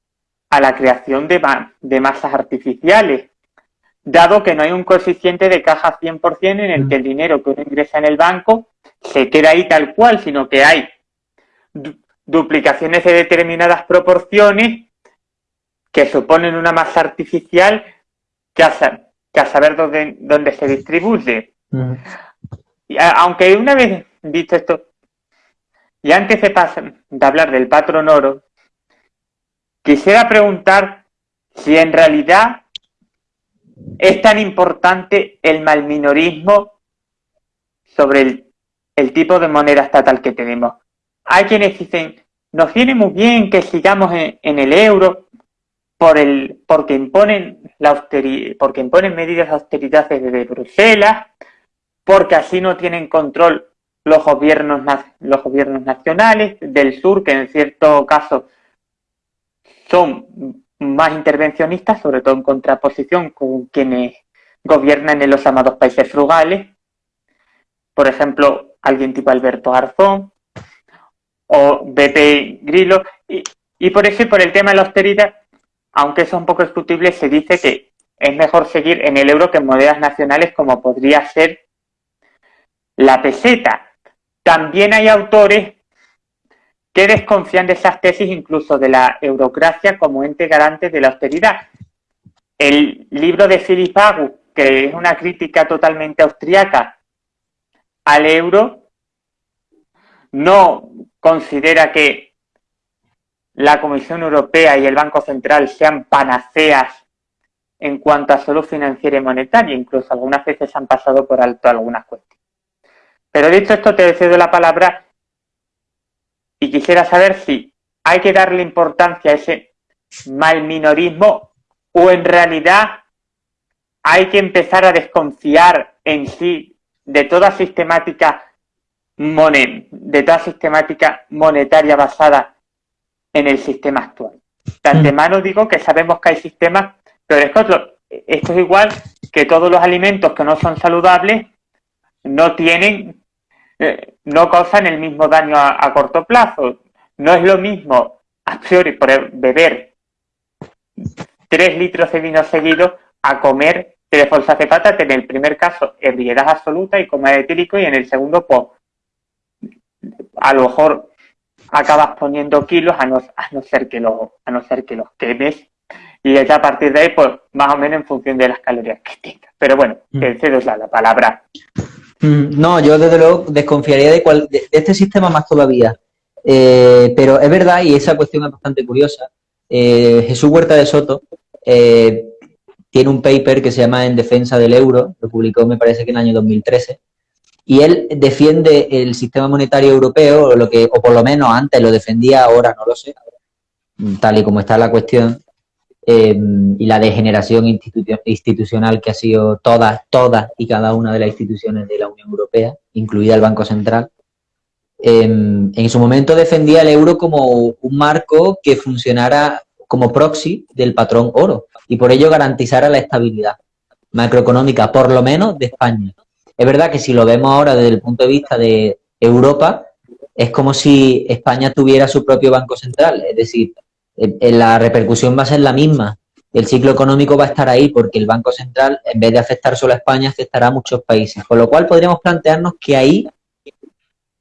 a la creación de, de masas artificiales. Dado que no hay un coeficiente de caja 100% en el que el dinero que uno ingresa en el banco se queda ahí tal cual, sino que hay duplicaciones de determinadas proporciones que suponen una masa artificial que a, saber dónde, dónde se distribuye. y aunque una vez visto esto, y antes de, de hablar del patrón oro, quisiera preguntar si en realidad es tan importante el malminorismo sobre el, tipo de moneda estatal que tenemos. Hay quienes dicen, nos viene muy bien que sigamos en, el euro por el, porque, imponen la porque imponen medidas de austeridad desde Bruselas, porque así no tienen control los gobiernos, los gobiernos nacionales del sur, que en cierto caso son más intervencionistas, sobre todo en contraposición con quienes gobiernan en los llamados países frugales, por ejemplo, alguien tipo Alberto Arzón o BP Grillo, y, por eso y por el tema de la austeridad, aunque es un poco discutible, se dice que es mejor seguir en el euro que en monedas nacionales como podría ser la peseta. También hay autores que desconfían de esas tesis incluso de la eurocracia como ente garante de la austeridad. El libro de Philip Agu, que es una crítica totalmente austriaca al euro, no considera que la Comisión Europea y el Banco Central sean panaceas en cuanto a salud financiera y monetaria, incluso algunas veces han pasado por alto algunas cuestiones. Pero dicho esto, te cedo la palabra y quisiera saber si hay que darle importancia a ese mal minorismo o en realidad hay que empezar a desconfiar en sí de toda sistemática de toda sistemática monetaria basada en el sistema actual. De antemano digo que sabemos que hay sistemas, pero es que esto es igual que todos los alimentos que no son saludables no tienen eh, no causan el mismo daño a, corto plazo. No es lo mismo a priori por beber tres litros de vino seguido a comer tres bolsas de patata. En el primer caso, ebriedad absoluta y coma etílico, y en el segundo, pues, a lo mejor acabas poniendo kilos a no, a no ser que los a no ser que los quemes y ya a partir de ahí pues más o menos en función de las calorías que tengas pero bueno mm. el cedo es la palabra Mm, no, yo desde luego desconfiaría de, de, este sistema más todavía. Eh, pero es verdad, y esa cuestión es bastante curiosa, eh, Jesús Huerta de Soto eh, tiene un paper que se llama En defensa del euro, lo publicó me parece que en el año 2013, y él defiende el sistema monetario europeo, o, lo que, o por lo menos antes lo defendía, ahora no lo sé, tal y como está la cuestión, Em, y la degeneración institucional que ha sido todas, todas y cada una de las instituciones de la Unión Europea, incluida el Banco Central, em, en su momento defendía el euro como un marco que funcionara como proxy del patrón oro y por ello garantizara la estabilidad macroeconómica, por lo menos de España. Es verdad que si lo vemos ahora desde el punto de vista de Europa, es como si España tuviera su propio Banco Central, es decir, la repercusión va a ser la misma. El ciclo económico va a estar ahí porque el Banco Central, en vez de afectar solo a España, afectará a muchos países. Con lo cual podríamos plantearnos que ahí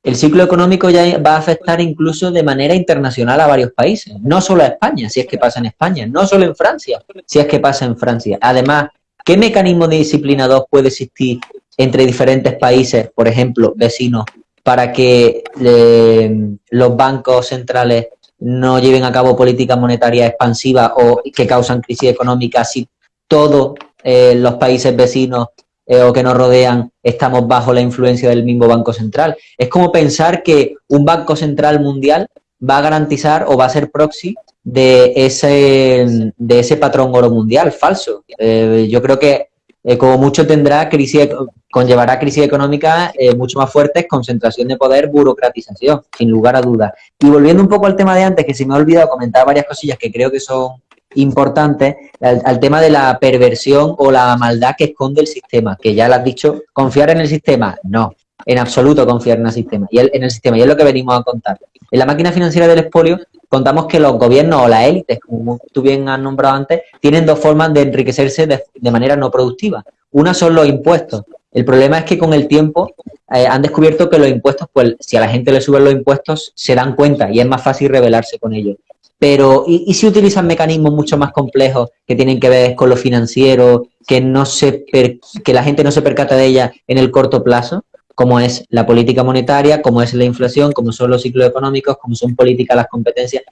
el ciclo económico ya va a afectar incluso de manera internacional a varios países. No solo a España, si es que pasa en España. No solo en Francia, si es que pasa en Francia. Además, ¿qué mecanismo de disciplina 2 puede existir entre diferentes países, por ejemplo, vecinos, para que eh, los bancos centrales no lleven a cabo políticas monetarias expansivas o que causan crisis económica si todos eh, los países vecinos eh, o que nos rodean estamos bajo la influencia del mismo Banco Central. Es como pensar que un Banco Central mundial va a garantizar o va a ser proxy de ese, de ese patrón oro mundial, falso. Eh, yo creo que como mucho tendrá crisis, conllevará crisis económica eh, mucho más fuertes, concentración de poder, burocratización, sin lugar a dudas. Y volviendo un poco al tema de antes, que se me ha olvidado comentar varias cosillas que creo que son importantes, al, tema de la perversión o la maldad que esconde el sistema, que ya lo has dicho, confiar en el sistema, no. En absoluto confiar en el sistema. Y en el sistema, y es lo que venimos a contar. En la máquina financiera del expolio contamos que los gobiernos o las élites, como tú bien has nombrado antes, tienen dos formas de enriquecerse de, manera no productiva. Una son los impuestos. El problema es que con el tiempo eh, han descubierto que los impuestos, pues si a la gente le suben los impuestos, se dan cuenta y es más fácil rebelarse con ellos. Pero, ¿y, si utilizan mecanismos mucho más complejos que tienen que ver con lo financiero, que, no se que la gente no se percata de ella en el corto plazo? Como es la política monetaria, como es la inflación, como son los ciclos económicos, como son políticas las competencias.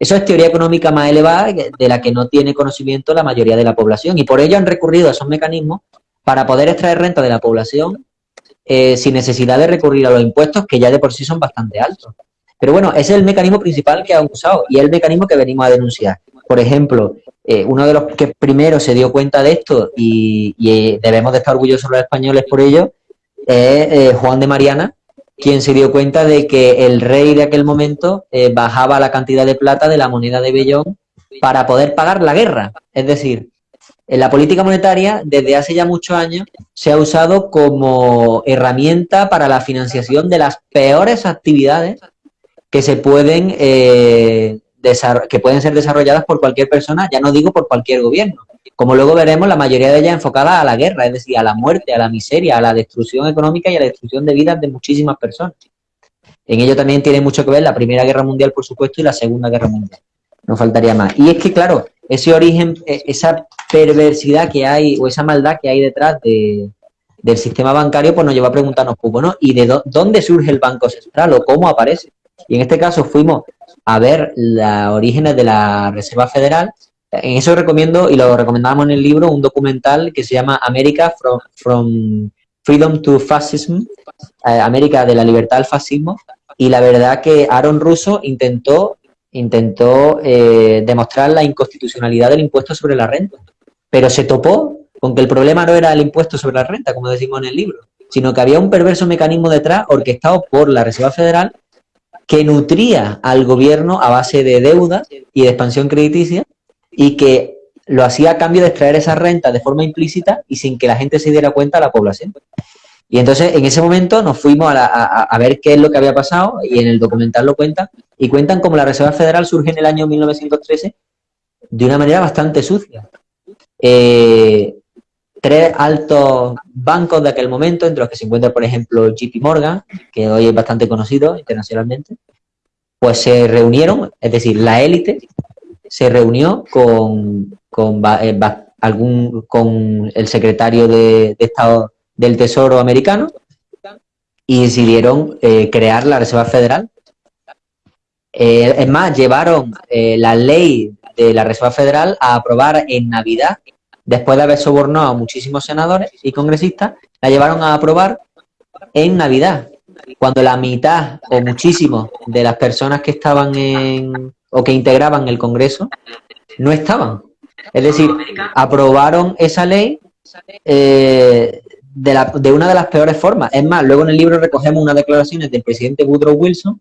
Eso es teoría económica más elevada de la que no tiene conocimiento la mayoría de la población y por ello han recurrido a esos mecanismos para poder extraer renta de la población eh, sin necesidad de recurrir a los impuestos que ya de por sí son bastante altos. Pero bueno, ese es el mecanismo principal que han usado y es el mecanismo que venimos a denunciar. Por ejemplo, eh, uno de los que primero se dio cuenta de esto y, y debemos de estar orgullosos los españoles por ello es eh, Juan de Mariana, quien se dio cuenta de que el rey de aquel momento eh, bajaba la cantidad de plata de la moneda de Bellón para poder pagar la guerra. Es decir, en la política monetaria, desde hace ya muchos años, se ha usado como herramienta para la financiación de las peores actividades que se pueden, eh, que pueden ser desarrolladas por cualquier persona, ya no digo por cualquier gobierno, como luego veremos, la mayoría de ellas enfocadas a la guerra, es decir, a la muerte, a la miseria, a la destrucción económica y a la destrucción de vidas de muchísimas personas. En ello también tiene mucho que ver la Primera Guerra Mundial, por supuesto, y la Segunda Guerra Mundial. No faltaría más. Y es que, claro, ese origen, e, esa perversidad que hay o esa maldad que hay detrás del sistema bancario, pues nos lleva a preguntarnos, pues bueno, ¿y de dónde surge el Banco Central o cómo aparece? Y en este caso fuimos a ver los orígenes de la Reserva Federal en eso recomiendo, y lo recomendamos en el libro, un documental que se llama América from, Freedom to Fascism, eh, América de la libertad al fascismo, y la verdad que Aaron Russo intentó, intentó eh, demostrar la inconstitucionalidad del impuesto sobre la renta, pero se topó con que el problema no era el impuesto sobre la renta, como decimos en el libro, sino que había un perverso mecanismo detrás orquestado por la Reserva Federal que nutría al gobierno a base de deuda y de expansión crediticia y que lo hacía a cambio de extraer esa renta de forma implícita y sin que la gente se diera cuenta a la población. Y entonces en ese momento nos fuimos a, ver qué es lo que había pasado y en el documental lo cuentan y cuentan cómo la Reserva Federal surge en el año 1913 de una manera bastante sucia. Eh, tres altos bancos de aquel momento, entre los que se encuentra, por ejemplo, JP Morgan, que hoy es bastante conocido internacionalmente, pues se reunieron, es decir, la élite se reunió con, con, eh, algún, con el secretario de, Estado del Tesoro americano y decidieron eh, crear la Reserva Federal. Eh, es más, llevaron la ley de la Reserva Federal a aprobar en Navidad, después de haber sobornado a muchísimos senadores y congresistas, la llevaron a aprobar en Navidad, cuando la mitad o muchísimos de las personas que estaban en, o que integraban el Congreso no estaban. Es decir, aprobaron esa ley eh, de, una de las peores formas. Es más, luego en el libro recogemos unas declaraciones del presidente Woodrow Wilson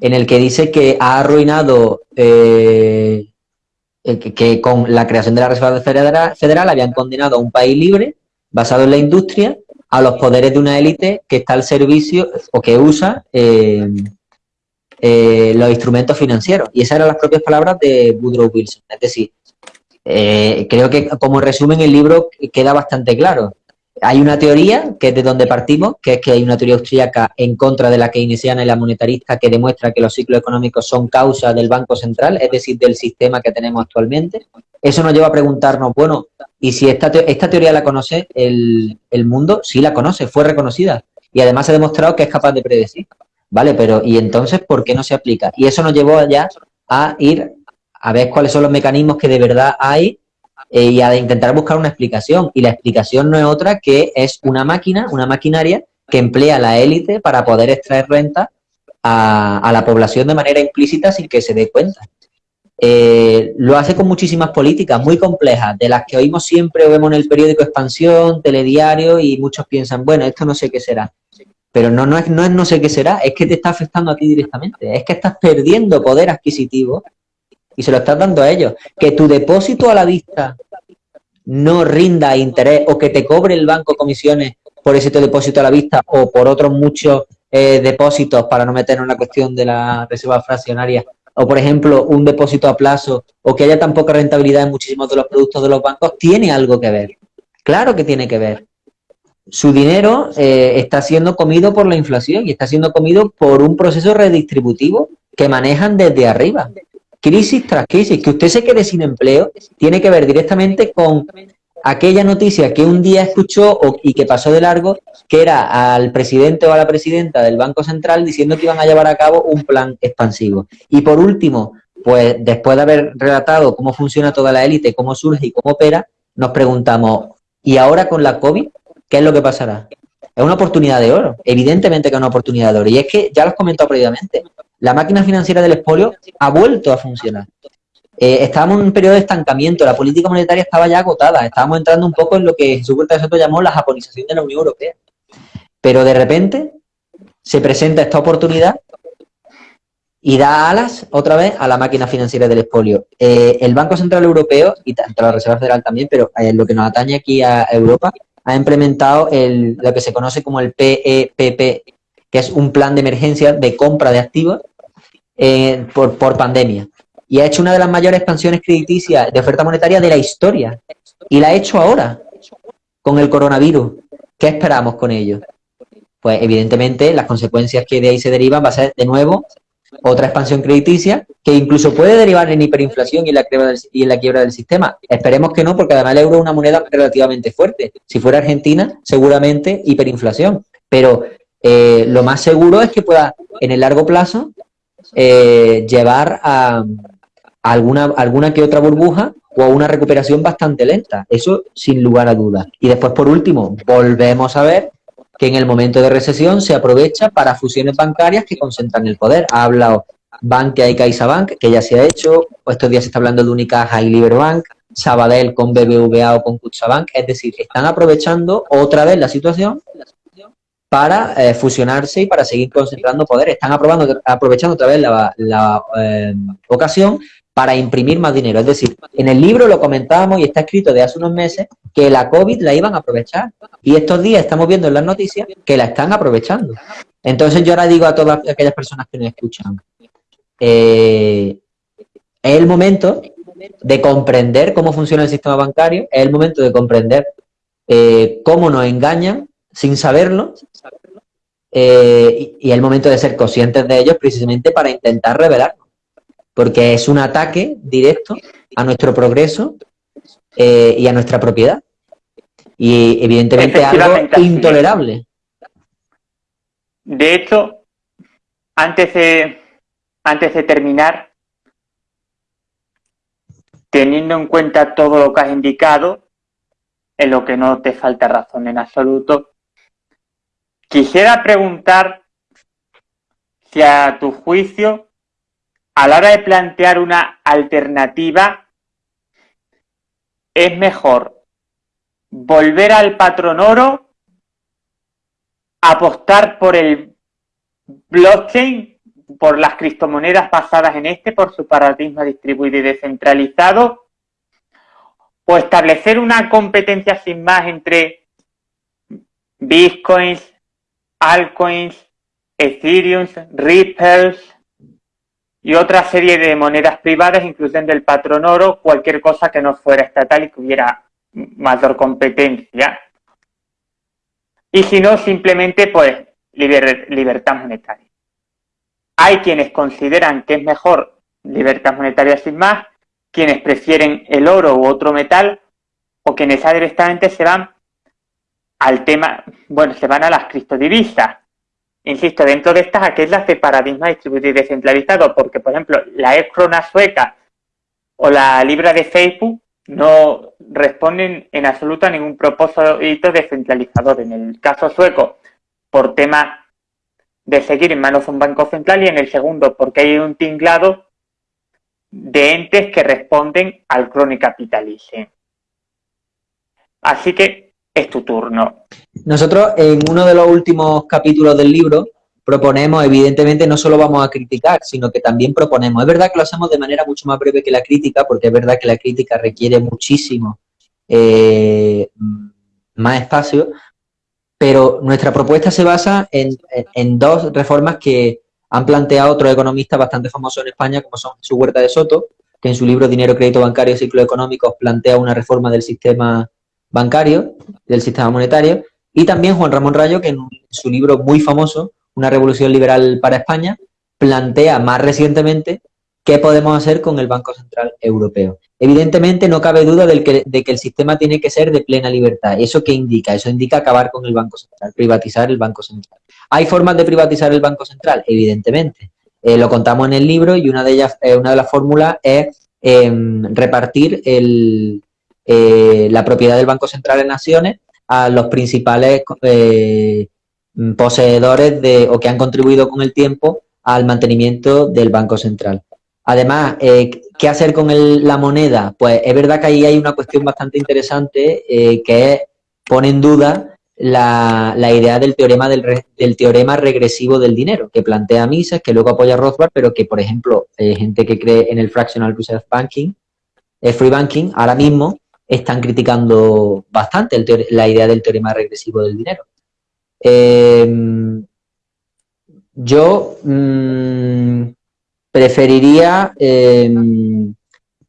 en el que dice que ha arruinado eh, que, con la creación de la Reserva Federal, habían condenado a un país libre basado en la industria a los poderes de una élite que está al servicio o que usa eh, eh, los instrumentos financieros. Y esas eran las propias palabras de Woodrow Wilson. Es decir, eh, creo que como resumen el libro queda bastante claro. Hay una teoría, que es de donde partimos, que es que hay una teoría austríaca en contra de la keynesiana y la monetarista que demuestra que los ciclos económicos son causa del Banco Central, es decir, del sistema que tenemos actualmente. Eso nos lleva a preguntarnos, bueno, ¿y si esta, esta teoría la conoce el, el mundo? Sí la conoce, fue reconocida. Y además se ha demostrado que es capaz de predecir. ¿Vale? Pero, ¿y entonces por qué no se aplica? Y eso nos llevó ya a ir a ver cuáles son los mecanismos que de verdad hay eh, y a intentar buscar una explicación. Y la explicación no es otra que es una máquina, una maquinaria que emplea la élite para poder extraer renta a, la población de manera implícita sin que se dé cuenta. Eh, lo hace con muchísimas políticas muy complejas, de las que oímos siempre o vemos en el periódico Expansión, Telediario y muchos piensan, bueno, esto no sé qué será. Pero no, no, es, no es no sé qué será, es que te está afectando a ti directamente. Es que estás perdiendo poder adquisitivo y se lo estás dando a ellos. Que tu depósito a la vista no rinda interés o que te cobre el banco comisiones por ese depósito a la vista o por otros muchos eh, depósitos, para no meter en una cuestión de la reserva fraccionaria, o por ejemplo un depósito a plazo, o que haya tan poca rentabilidad en muchísimos de los productos de los bancos, tiene algo que ver. Claro que tiene que ver. Su dinero eh, está siendo comido por la inflación y está siendo comido por un proceso redistributivo que manejan desde arriba. Crisis tras crisis. Que usted se quede sin empleo tiene que ver directamente con aquella noticia que un día escuchó y que pasó de largo, que era al presidente o a la presidenta del Banco Central diciendo que iban a llevar a cabo un plan expansivo. Y por último, pues después de haber relatado cómo funciona toda la élite, cómo surge y cómo opera, nos preguntamos, ¿y ahora con la COVID qué es lo que pasará? Es una oportunidad de oro, evidentemente que es una oportunidad de oro. Y es que, ya lo he comentado previamente, la máquina financiera del expolio ha vuelto a funcionar. Eh, estábamos en un periodo de estancamiento, la política monetaria estaba ya agotada, estábamos entrando un poco en lo que Jesús de Soto llamó la japonización de la Unión Europea. Pero de repente se presenta esta oportunidad y da alas otra vez a la máquina financiera del expolio. Eh, el Banco Central Europeo, y tanto la Reserva Federal también, pero eh, lo que nos atañe aquí a Europa, ha implementado lo que se conoce como el PEPP, que es un plan de emergencia de compra de activos por, por pandemia y ha hecho una de las mayores expansiones crediticias de oferta monetaria de la historia. Y la ha hecho ahora, con el coronavirus. ¿Qué esperamos con ello? Pues evidentemente las consecuencias que de ahí se derivan va a ser de nuevo otra expansión crediticia que incluso puede derivar en hiperinflación y en la quiebra del, quiebra del sistema. Esperemos que no, porque además el euro es una moneda relativamente fuerte. Si fuera Argentina, seguramente hiperinflación. Pero eh, lo más seguro es que pueda, en el largo plazo, eh, llevar a, alguna, alguna que otra burbuja o a una recuperación bastante lenta. Eso sin lugar a dudas. Y después, por último, volvemos a ver que en el momento de recesión se aprovecha para fusiones bancarias que concentran el poder. Ha hablado Bankia y CaixaBank, que ya se ha hecho, estos días se está hablando de Unicaja y Liberbank, Sabadell con BBVA o con Cuchabank, es decir, están aprovechando otra vez la situación para eh, fusionarse y para seguir concentrando poder. Están aprovechando otra vez la, eh, ocasión para imprimir más dinero. Es decir, en el libro lo comentábamos y está escrito de hace unos meses que la COVID la iban a aprovechar. Y estos días estamos viendo en las noticias que la están aprovechando. Entonces yo ahora digo a todas aquellas personas que nos escuchan, eh, es el momento de comprender cómo funciona el sistema bancario, es el momento de comprender cómo nos engañan sin saberlo eh, y, el momento de ser conscientes de ellos precisamente para intentar revelarnos. Porque es un ataque directo a nuestro progreso eh, y a nuestra propiedad. Y evidentemente algo intolerable. De hecho, antes de, antes de terminar, teniendo en cuenta todo lo que has indicado, en lo que no te falta razón en absoluto, Quisiera preguntar si a tu juicio, a la hora de plantear una alternativa, es mejor volver al patrón oro, apostar por el blockchain, por las criptomonedas basadas en este, por su paradigma distribuido y descentralizado, o establecer una competencia sin más entre bitcoins, altcoins, Ethereum, Ripple y otra serie de monedas privadas, incluyendo el patrón oro, cualquier cosa que no fuera estatal y que hubiera mayor competencia. Y si no, simplemente pues libertad monetaria. Hay quienes consideran que es mejor libertad monetaria sin más, quienes prefieren el oro u otro metal, o quienes directamente se van al tema, bueno, se van a las criptodivisas. Insisto, dentro de estas, aquellas de paradigma distribuido y descentralizado, porque, por ejemplo, la e-crona sueca o la libra de Facebook no responden en absoluto a ningún propósito descentralizador. En el caso sueco, por tema de seguir en manos de un banco central y en el segundo, porque hay un tinglado de entes que responden al crony capitalismo. Así que es tu turno. Nosotros en uno de los últimos capítulos del libro proponemos, evidentemente, no solo vamos a criticar, sino que también proponemos. Es verdad que lo hacemos de manera mucho más breve que la crítica, porque es verdad que la crítica requiere muchísimo eh, más espacio, pero nuestra propuesta se basa en, en, dos reformas que han planteado otros economistas bastante famosos en España, como son Jesús Huerta de Soto, que en su libro Dinero, Crédito Bancario y Ciclo Económico plantea una reforma del sistema bancario, del sistema monetario, y también Juan Ramón Rayo, que en su libro muy famoso, Una revolución liberal para España, plantea más recientemente qué podemos hacer con el Banco Central Europeo. Evidentemente no cabe duda de que el sistema tiene que ser de plena libertad. ¿Eso qué indica? Eso indica acabar con el Banco Central, privatizar el Banco Central. ¿Hay formas de privatizar el Banco Central? Evidentemente. Eh, lo contamos en el libro y una de ellas, eh, una de las fórmulas es em, repartir el, eh, la propiedad del Banco Central en acciones a los principales poseedores de, o que han contribuido con el tiempo al mantenimiento del Banco Central. Además, ¿qué hacer con la moneda? Pues es verdad que ahí hay una cuestión bastante interesante que pone en duda la, idea del teorema del, teorema regresivo del dinero, que plantea Mises, que luego apoya Rothbard, pero que, por ejemplo, eh, gente que cree en el fractional reserve banking, el free banking, ahora mismo están criticando bastante la idea del teorema regresivo del dinero. Em, yo mm, preferiría, em,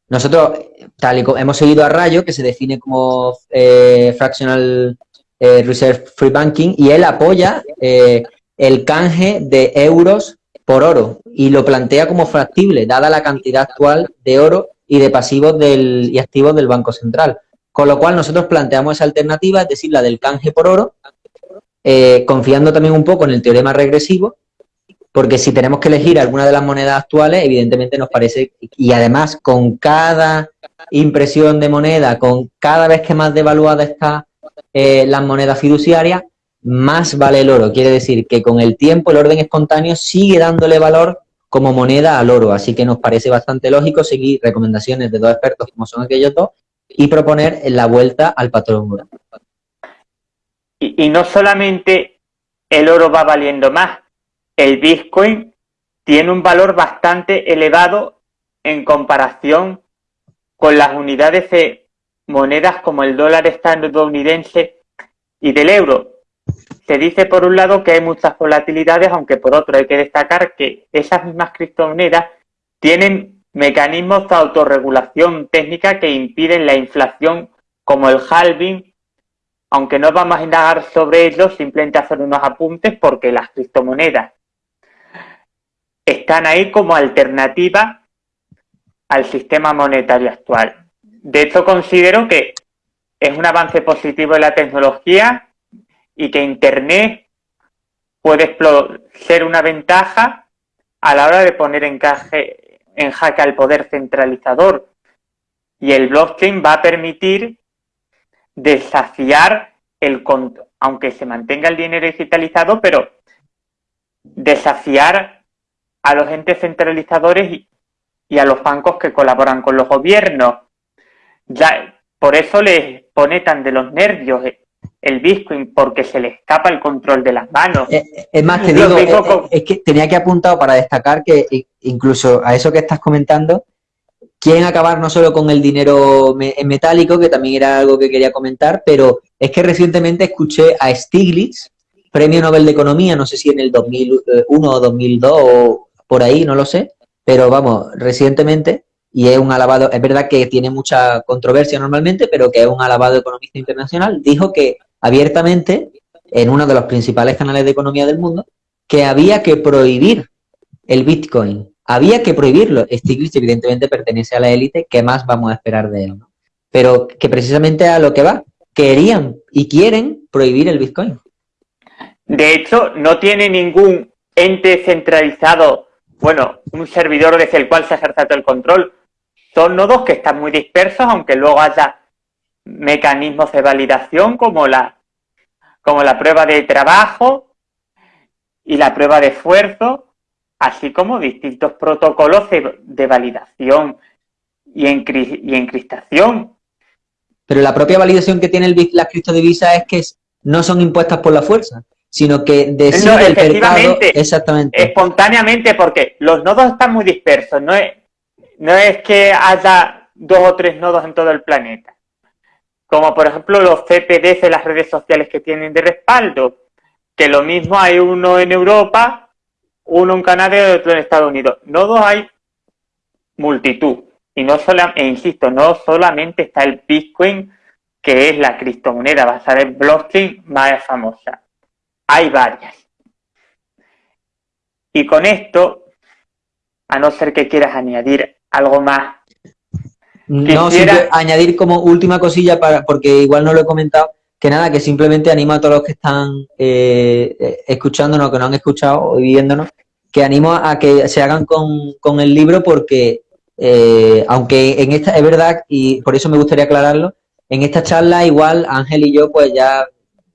nosotros, tal y como hemos seguido a Rayo, que se define como eh, fractional eh, Reserve Free Banking y él apoya eh, el canje de euros por oro y lo plantea como factible, dada la cantidad actual de oro y de pasivos del, y activos del Banco Central. Con lo cual nosotros planteamos esa alternativa, es decir, la del canje por oro, eh, confiando también un poco en el teorema regresivo, porque si tenemos que elegir alguna de las monedas actuales, evidentemente nos parece, y además con cada impresión de moneda, con cada vez que más devaluada está eh, las monedas fiduciarias, más vale el oro. Quiere decir que con el tiempo el orden espontáneo sigue dándole valor como moneda al oro. Así que nos parece bastante lógico seguir recomendaciones de dos expertos como son aquellos dos y proponer la vuelta al patrón oro. Y, y no solamente el oro va valiendo más, el Bitcoin tiene un valor bastante elevado en comparación con las unidades de monedas como el dólar estadounidense y del euro. Se dice por un lado que hay muchas volatilidades, aunque por otro hay que destacar que esas mismas criptomonedas tienen mecanismos de autorregulación técnica que impiden la inflación como el halving, aunque no vamos a indagar sobre ello, simplemente hacer unos apuntes porque las criptomonedas están ahí como alternativa al sistema monetario actual. De hecho, considero que es un avance positivo en la tecnología y que Internet puede ser una ventaja a la hora de poner en, en jaque al poder centralizador. Y el blockchain va a permitir desafiar el aunque se mantenga el dinero digitalizado, pero desafiar a los entes centralizadores y a los bancos que colaboran con los gobiernos ya, por eso les pone tan de los nervios el Bitcoin, porque se le escapa el control de las manos. Eh, eh, es más, te digo, eh, es que tenía que apuntar para destacar que incluso a eso que estás comentando, quieren acabar no solo con el dinero metálico, que también era algo que quería comentar, pero es que recientemente escuché a Stiglitz, Premio Nobel de Economía, no sé si en el 2001 o 2002 o por ahí, no lo sé, pero vamos, recientemente y es un alabado, es verdad que tiene mucha controversia normalmente, pero que es un alabado economista internacional, dijo que abiertamente, en uno de los principales canales de economía del mundo, que había que prohibir el Bitcoin. Había que prohibirlo. Stiglitz evidentemente pertenece a la élite, ¿qué más vamos a esperar de él? Pero que precisamente a lo que va, querían y quieren prohibir el Bitcoin. De hecho, no tiene ningún ente centralizado, bueno, un servidor desde el cual se ejerce todo el control, son nodos que están muy dispersos, aunque luego haya mecanismos de validación como la, como la prueba de trabajo y la prueba de esfuerzo, así como distintos protocolos de, validación y, encriptación. Pero la propia validación que tiene el, las criptodivisas es que no son impuestas por la fuerza, sino que decide el mercado exactamente. espontáneamente, porque los nodos están muy dispersos, no es no es que haya dos o tres nodos en todo el planeta. como por ejemplo los CPDs de las redes sociales que tienen de respaldo, que lo mismo hay uno en Europa, uno en Canadá y otro en Estados Unidos. Nodos hay multitud. Y no solamente, e insisto, no solamente está el Bitcoin, que es la criptomoneda basada en blockchain más famosa. Hay varias. Y con esto, a no ser que quieras añadir algo más. No, añadir como última cosilla, para porque igual no lo he comentado, que nada, que simplemente animo a todos los que están eh, eh, escuchándonos, que no han escuchado o viéndonos, que animo a que se hagan con, con el libro porque, eh, aunque en esta, es verdad, y por eso me gustaría aclararlo, en esta charla igual Ángel y yo pues ya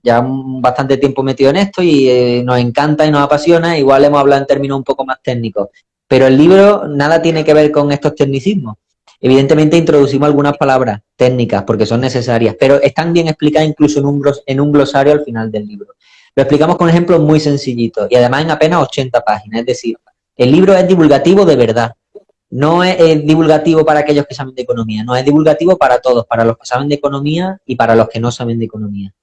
ya bastante tiempo metido en esto y eh, nos encanta y nos apasiona, igual hemos hablado en términos un poco más técnicos. Pero el libro nada tiene que ver con estos tecnicismos. Evidentemente introducimos algunas palabras técnicas porque son necesarias, pero están bien explicadas incluso en un, en un glosario al final del libro. Lo explicamos con ejemplos muy sencillitos y además en apenas 80 páginas. Es decir, el libro es divulgativo de verdad. No es, divulgativo para aquellos que saben de economía, no es divulgativo para todos, para los que saben de economía y para los que no saben de economía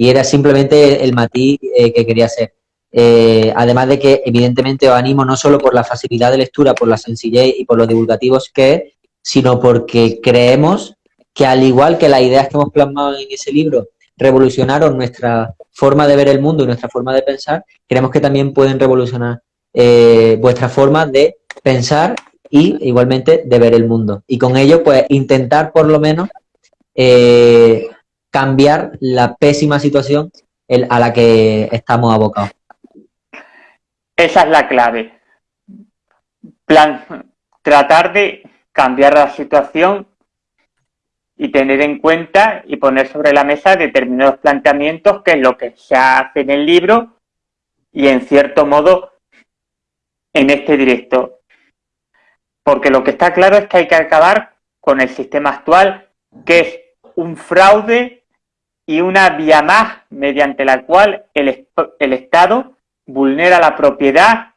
y era simplemente el matiz eh, que quería hacer. Eh, además de que, evidentemente, os animo no solo por la facilidad de lectura, por la sencillez y por los divulgativos que es, sino porque creemos que, al igual que las ideas que hemos plasmado en ese libro revolucionaron nuestra forma de ver el mundo y nuestra forma de pensar, creemos que también pueden revolucionar eh, vuestra forma de pensar y igualmente de ver el mundo. Y con ello, pues, intentar por lo menos cambiar la pésima situación a la que estamos abocados. Esa es la clave. Tratar de cambiar la situación y tener en cuenta y poner sobre la mesa determinados planteamientos, que es lo que se hace en el libro y en cierto modo en este directo. Porque lo que está claro es que hay que acabar con el sistema actual, que es un fraude y una vía más mediante la cual el, el Estado vulnera la propiedad,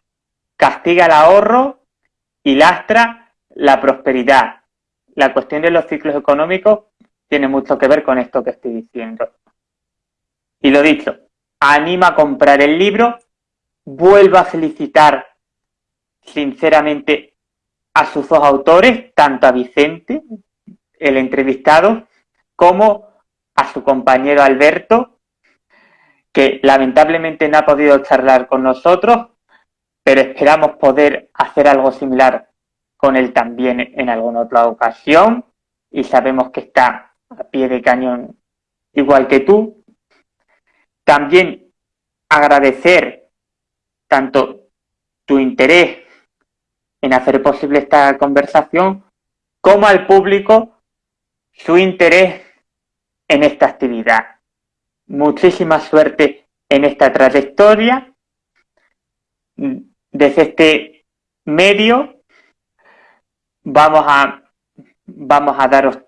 castiga el ahorro y lastra la prosperidad. La cuestión de los ciclos económicos tiene mucho que ver con esto que estoy diciendo. Y lo dicho, anima a comprar el libro, vuelvo a felicitar sinceramente a sus dos autores, tanto a Vicente, el entrevistado, como a su compañero Alberto, que lamentablemente no ha podido charlar con nosotros, pero esperamos poder hacer algo similar con él también en alguna otra ocasión y sabemos que está a pie de cañón igual que tú. También agradecer tanto tu interés en hacer posible esta conversación como al público su interés en esta actividad. Muchísima suerte en esta trayectoria. Desde este medio vamos a, vamos a daros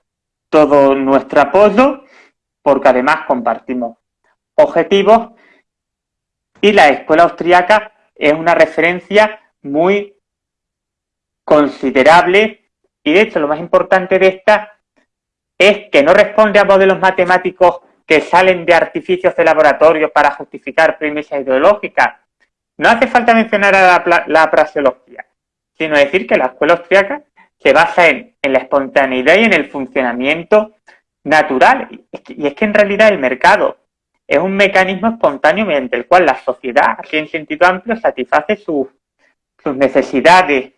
todo nuestro apoyo porque además compartimos objetivos y la escuela austriaca es una referencia muy considerable y de hecho lo más importante de esta es que no responde a modelos matemáticos que salen de artificios de laboratorio para justificar premisas ideológicas. No hace falta mencionar a la, la praseología, sino decir que la escuela austriaca se basa en, la espontaneidad y en el funcionamiento natural. Y es que en realidad el mercado es un mecanismo espontáneo mediante el cual la sociedad, aquí en sentido amplio, satisface sus necesidades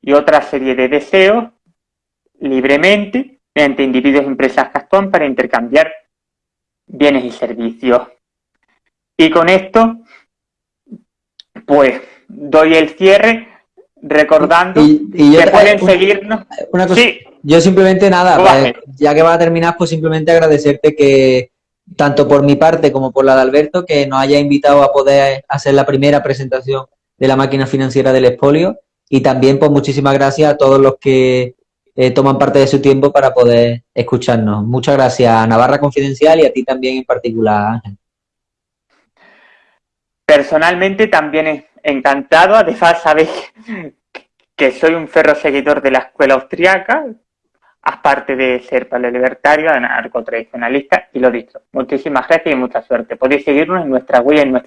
y otra serie de deseos libremente mediante individuos y empresas que actúan para intercambiar bienes y servicios. Y con esto, pues, doy el cierre recordando que pueden seguirnos. Yo simplemente nada, pues, ya que va a terminar, pues simplemente agradecerte que tanto por mi parte como por la de Alberto, que nos haya invitado a poder hacer la primera presentación de la máquina financiera del expolio y también pues muchísimas gracias a todos los que eh, toman parte de su tiempo para poder escucharnos. Muchas gracias a Navarra Confidencial y a ti también en particular, Ángel. Personalmente también encantado, además sabéis que soy un ferro seguidor de la escuela austriaca, aparte de ser paleolibertario, anarcotradicionalista y lo dicho. Muchísimas gracias y mucha suerte. Podéis seguirnos en nuestra web y nuestra